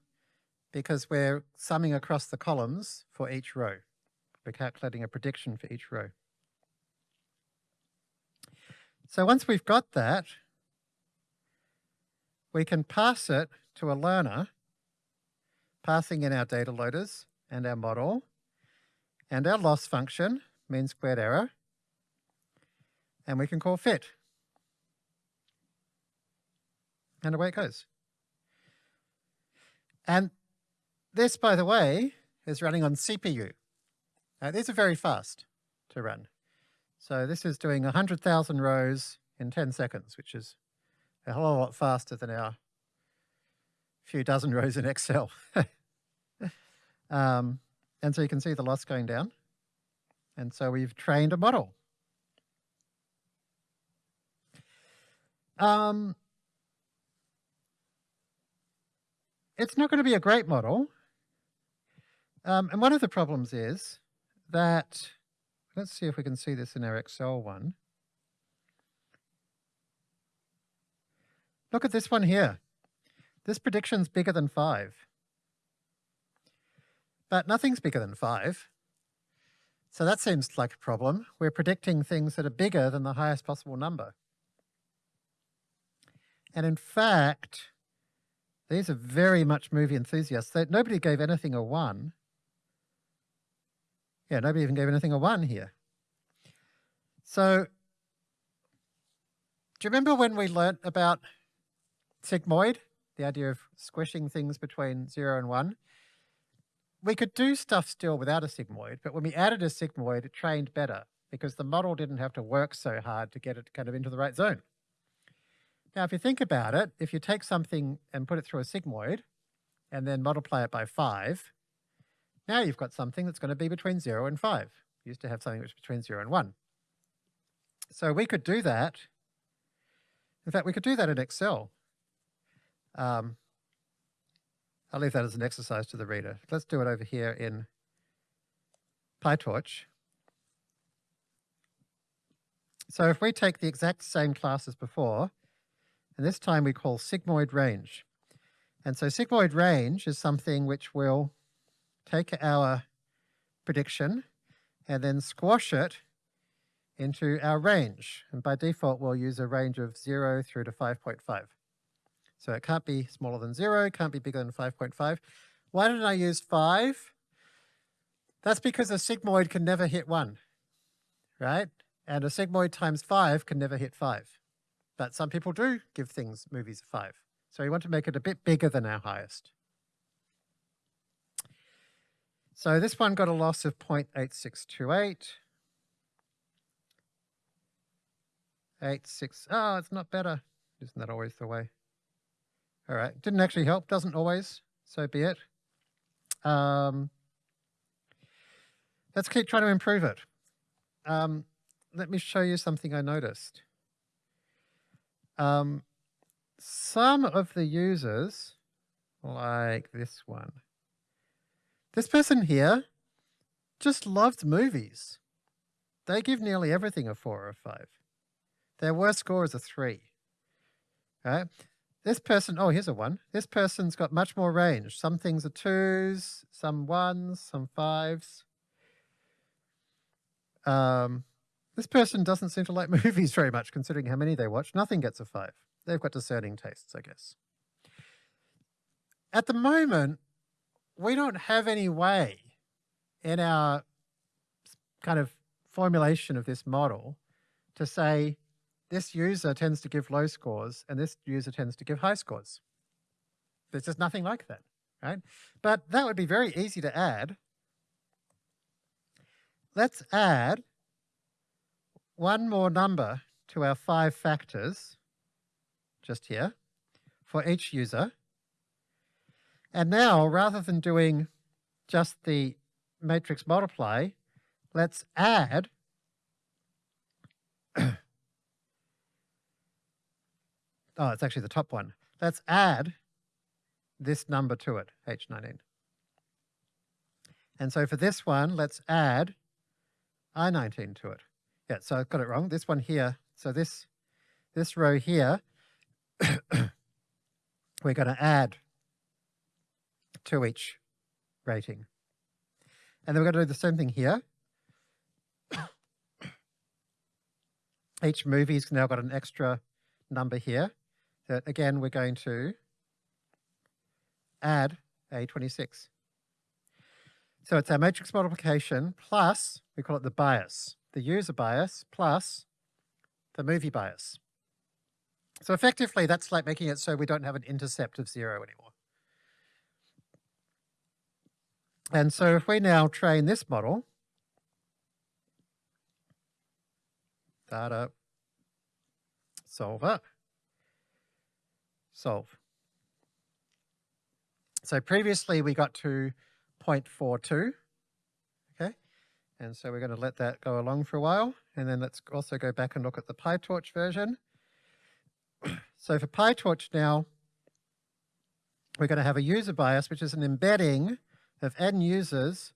because we're summing across the columns for each row. We're calculating a prediction for each row. So once we've got that, we can pass it to a learner, passing in our data loaders and our model, and our loss function, mean squared error, and we can call fit. And away it goes. And this, by the way, is running on CPU. Now, these are very fast to run. So this is doing 100,000 rows in 10 seconds, which is a whole lot faster than our few dozen <laughs> rows in Excel. <laughs> um, and so you can see the loss going down. And so we've trained a model. Um, it's not going to be a great model. Um, and one of the problems is that, let's see if we can see this in our Excel one. Look at this one here. This prediction's bigger than 5. But nothing's bigger than 5. So that seems like a problem. We're predicting things that are bigger than the highest possible number. And in fact, these are very much movie enthusiasts. They, nobody gave anything a 1. Yeah, nobody even gave anything a 1 here. So, do you remember when we learnt about sigmoid, the idea of squishing things between 0 and 1? We could do stuff still without a sigmoid, but when we added a sigmoid, it trained better because the model didn't have to work so hard to get it kind of into the right zone. Now, if you think about it, if you take something and put it through a sigmoid and then multiply it by 5, now you've got something that's going to be between 0 and 5. You used to have something which was between 0 and 1. So we could do that. In fact, we could do that in Excel. Um, I'll leave that as an exercise to the reader. Let's do it over here in PyTorch. So if we take the exact same class as before, and this time we call sigmoid range. And so sigmoid range is something which will take our prediction and then squash it into our range. And by default, we'll use a range of 0 through to 5.5. So it can't be smaller than 0, it can't be bigger than 5.5. Why did I use 5? That's because a sigmoid can never hit 1, right? And a sigmoid times 5 can never hit 5. But some people do give things movies a 5. So we want to make it a bit bigger than our highest. So this one got a loss of 0.8628. 86, oh, it's not better. Isn't that always the way? All right, didn't actually help, doesn't always, so be it. Um, let's keep trying to improve it. Um, let me show you something I noticed. Um, some of the users, like this one, this person here just loves movies. They give nearly everything a four or a five. Their worst score is a three. Right? This person, oh, here's a one. This person's got much more range. Some things are twos, some ones, some fives. Um, this person doesn't seem to like <laughs> movies very much, considering how many they watch. Nothing gets a five. They've got discerning tastes, I guess. At the moment, we don't have any way in our kind of formulation of this model to say this user tends to give low scores and this user tends to give high scores. There's just nothing like that, right? But that would be very easy to add. Let's add one more number to our five factors, just here, for each user. And now, rather than doing just the matrix multiply, let's add <coughs> oh, it's actually the top one. Let's add this number to it, H19. And so for this one, let's add I19 to it. Yeah, so I've got it wrong. This one here, so this, this row here, <coughs> we're going to add to each rating. And then we're going to do the same thing here. <coughs> each movie's now got an extra number here that again we're going to add A26. So it's our matrix multiplication plus, we call it the bias, the user bias plus the movie bias. So effectively that's like making it so we don't have an intercept of zero anymore. And so if we now train this model, data solver, solve. So previously we got to 0.42, okay? And so we're going to let that go along for a while. And then let's also go back and look at the PyTorch version. <clears throat> so for PyTorch now, we're going to have a user bias, which is an embedding of n users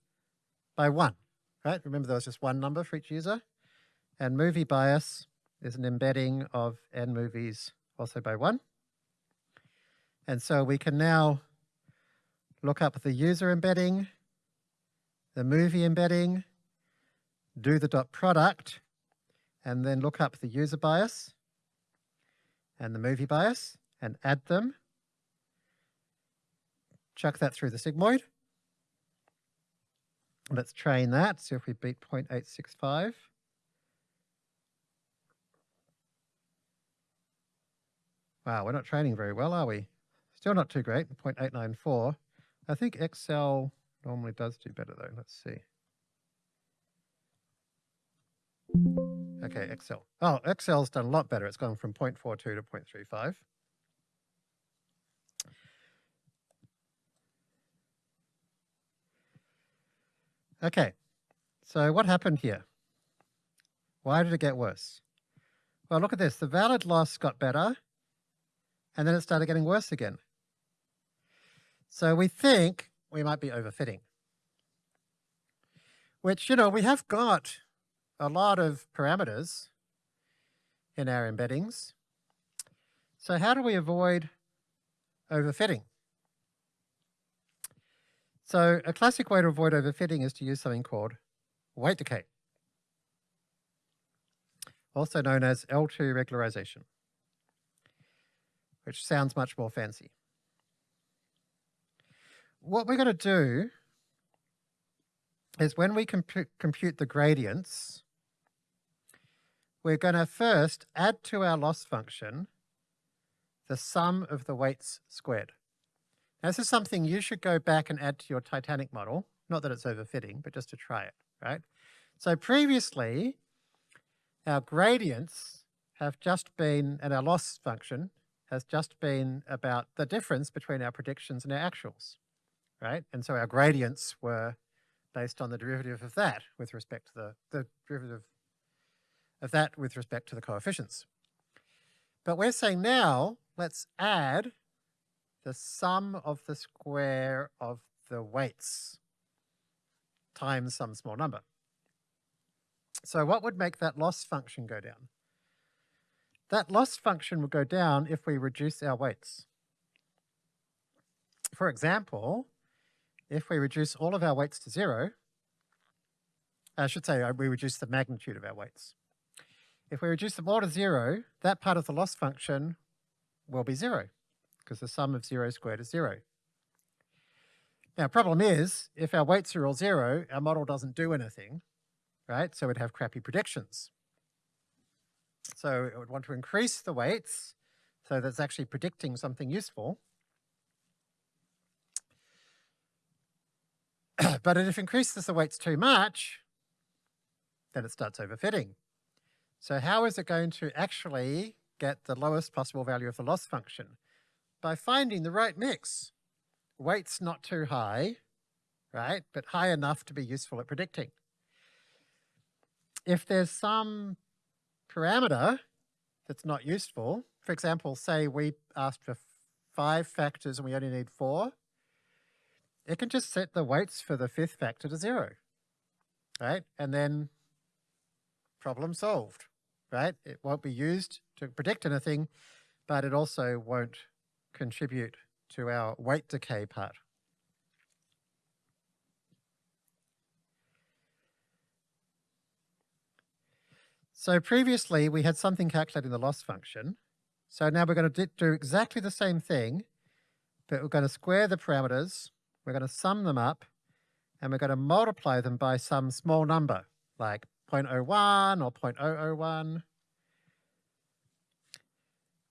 by one, right? Remember there was just one number for each user. And movie bias is an embedding of n movies also by one. And so we can now look up the user embedding, the movie embedding, do the dot product, and then look up the user bias and the movie bias and add them. Chuck that through the sigmoid. Let's train that, see if we beat 0.865. Wow, we're not training very well, are we? Still not too great, 0.894. I think Excel normally does do better though. Let's see. Okay, Excel. Oh, Excel's done a lot better. It's gone from 0.42 to 0.35. Okay, so what happened here? Why did it get worse? Well, look at this. The valid loss got better, and then it started getting worse again. So we think we might be overfitting. Which, you know, we have got a lot of parameters in our embeddings. So how do we avoid overfitting? So a classic way to avoid overfitting is to use something called weight decay, also known as L2 regularization, which sounds much more fancy what we're going to do is when we compu compute the gradients, we're going to first add to our loss function the sum of the weights squared. Now, this is something you should go back and add to your Titanic model. Not that it's overfitting, but just to try it, right? So previously, our gradients have just been, and our loss function has just been about the difference between our predictions and our actuals, right? And so our gradients were based on the derivative of that with respect to the, the derivative of that with respect to the coefficients. But we're saying now, let's add the sum of the square of the weights times some small number. So what would make that loss function go down? That loss function would go down if we reduce our weights. For example, if we reduce all of our weights to zero, I should say uh, we reduce the magnitude of our weights. If we reduce them all to zero, that part of the loss function will be zero because the sum of zero squared is zero. Now, problem is, if our weights are all zero, our model doesn't do anything, right? So we'd have crappy predictions. So it would want to increase the weights so that's actually predicting something useful. <clears throat> but if it increases the weights too much, then it starts overfitting. So how is it going to actually get the lowest possible value of the loss function? By finding the right mix. Weights not too high, right, but high enough to be useful at predicting. If there's some parameter that's not useful, for example, say we asked for five factors and we only need four, it can just set the weights for the fifth factor to zero, right? And then problem solved right? It won't be used to predict anything, but it also won't contribute to our weight decay part. So previously we had something calculating the loss function. So now we're going to do exactly the same thing, but we're going to square the parameters, we're going to sum them up, and we're going to multiply them by some small number, like 0.01 or 0.001.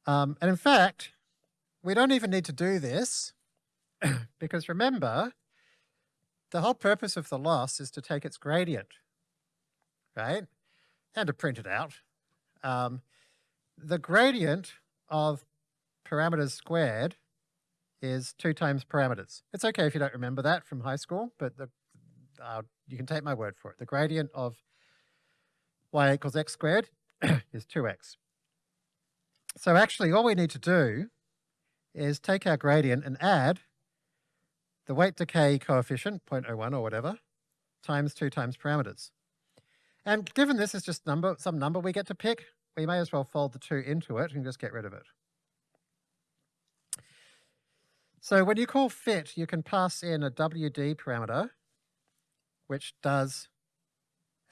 Um, and in fact, we don't even need to do this <coughs> because remember, the whole purpose of the loss is to take its gradient, right? And to print it out. Um, the gradient of parameters squared is two times parameters. It's okay if you don't remember that from high school, but the, uh, you can take my word for it. The gradient of y equals x squared <coughs> is 2x. So actually all we need to do is take our gradient and add the weight decay coefficient, 0.01 or whatever, times 2 times parameters. And given this is just number, some number we get to pick, we may as well fold the 2 into it and just get rid of it. So when you call fit, you can pass in a WD parameter, which does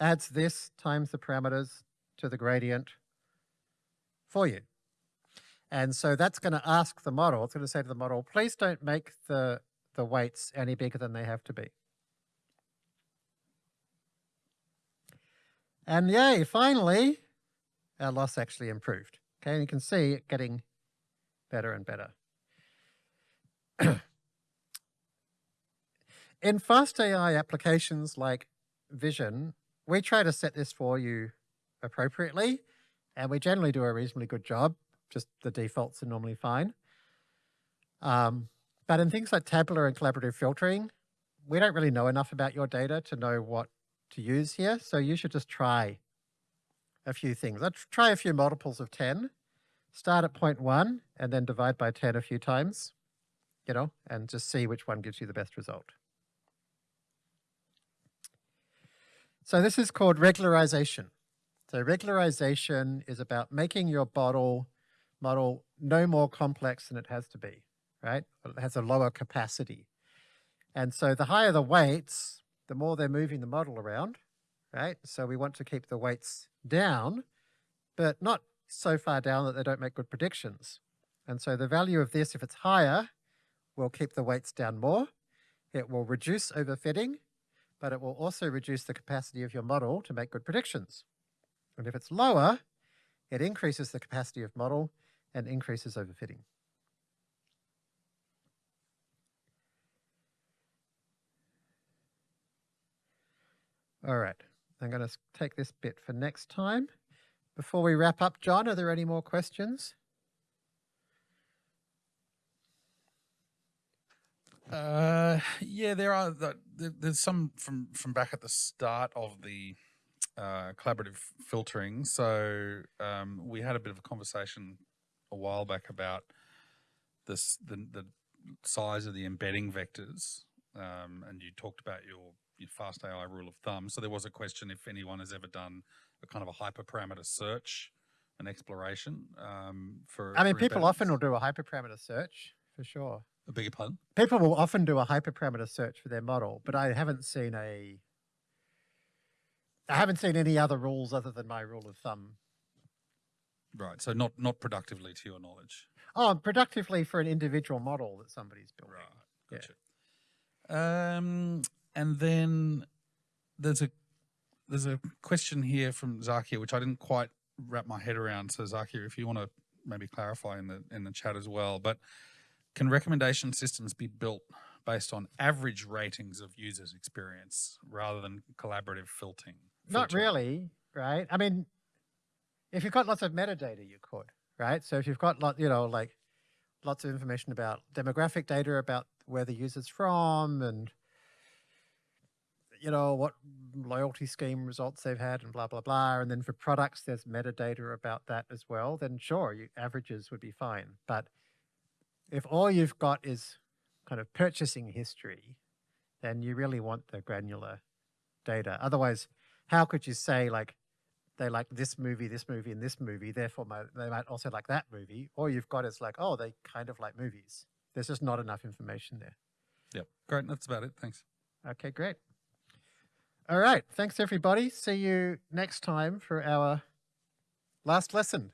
adds this times the parameters to the gradient for you. And so that's going to ask the model, it's going to say to the model, please don't make the, the weights any bigger than they have to be. And yay, finally, our loss actually improved. Okay, and you can see it getting better and better. <clears throat> In fast AI applications like Vision, we try to set this for you appropriately, and we generally do a reasonably good job. Just the defaults are normally fine. Um, but in things like tabular and collaborative filtering, we don't really know enough about your data to know what to use here. So you should just try a few things. Let's try a few multiples of 10. Start at 0.1 and then divide by 10 a few times, you know, and just see which one gives you the best result. So this is called regularization. So regularization is about making your bottle model no more complex than it has to be, right? It has a lower capacity. And so the higher the weights, the more they're moving the model around, right? So we want to keep the weights down, but not so far down that they don't make good predictions. And so the value of this, if it's higher, will keep the weights down more. It will reduce overfitting, but it will also reduce the capacity of your model to make good predictions. And if it's lower, it increases the capacity of model and increases overfitting. All right, I'm going to take this bit for next time, before we wrap up, John, are there any more questions? Uh, yeah, there are. There- there's some from from back at the start of the uh, collaborative filtering. So um, we had a bit of a conversation a while back about this the the size of the embedding vectors, um, and you talked about your your fast AI rule of thumb. So there was a question if anyone has ever done a kind of a hyperparameter search, an exploration um, for. I mean, for people often will do a hyperparameter search for sure. I beg your pardon. People will often do a hyperparameter search for their model, but I haven't seen a. I haven't seen any other rules other than my rule of thumb. Right. So not not productively to your knowledge. Oh, productively for an individual model that somebody's building. Right. Yeah. Gotcha. Um, and then there's a there's a question here from Zakia, which I didn't quite wrap my head around. So Zakia, if you want to maybe clarify in the in the chat as well, but can recommendation systems be built based on average ratings of users' experience rather than collaborative filtering? Not really, right? I mean, if you've got lots of metadata, you could, right? So if you've got lot, you know, like lots of information about demographic data about where the user's from and you know what loyalty scheme results they've had and blah blah blah and then for products there's metadata about that as well then sure you averages would be fine but if all you've got is kind of purchasing history then you really want the granular data otherwise how could you say like they like this movie, this movie, and this movie, therefore might, they might also like that movie? All you've got is like, oh, they kind of like movies. There's just not enough information there. Yep. Great. That's about it. Thanks. Okay, great. All right. Thanks, everybody. See you next time for our last lesson.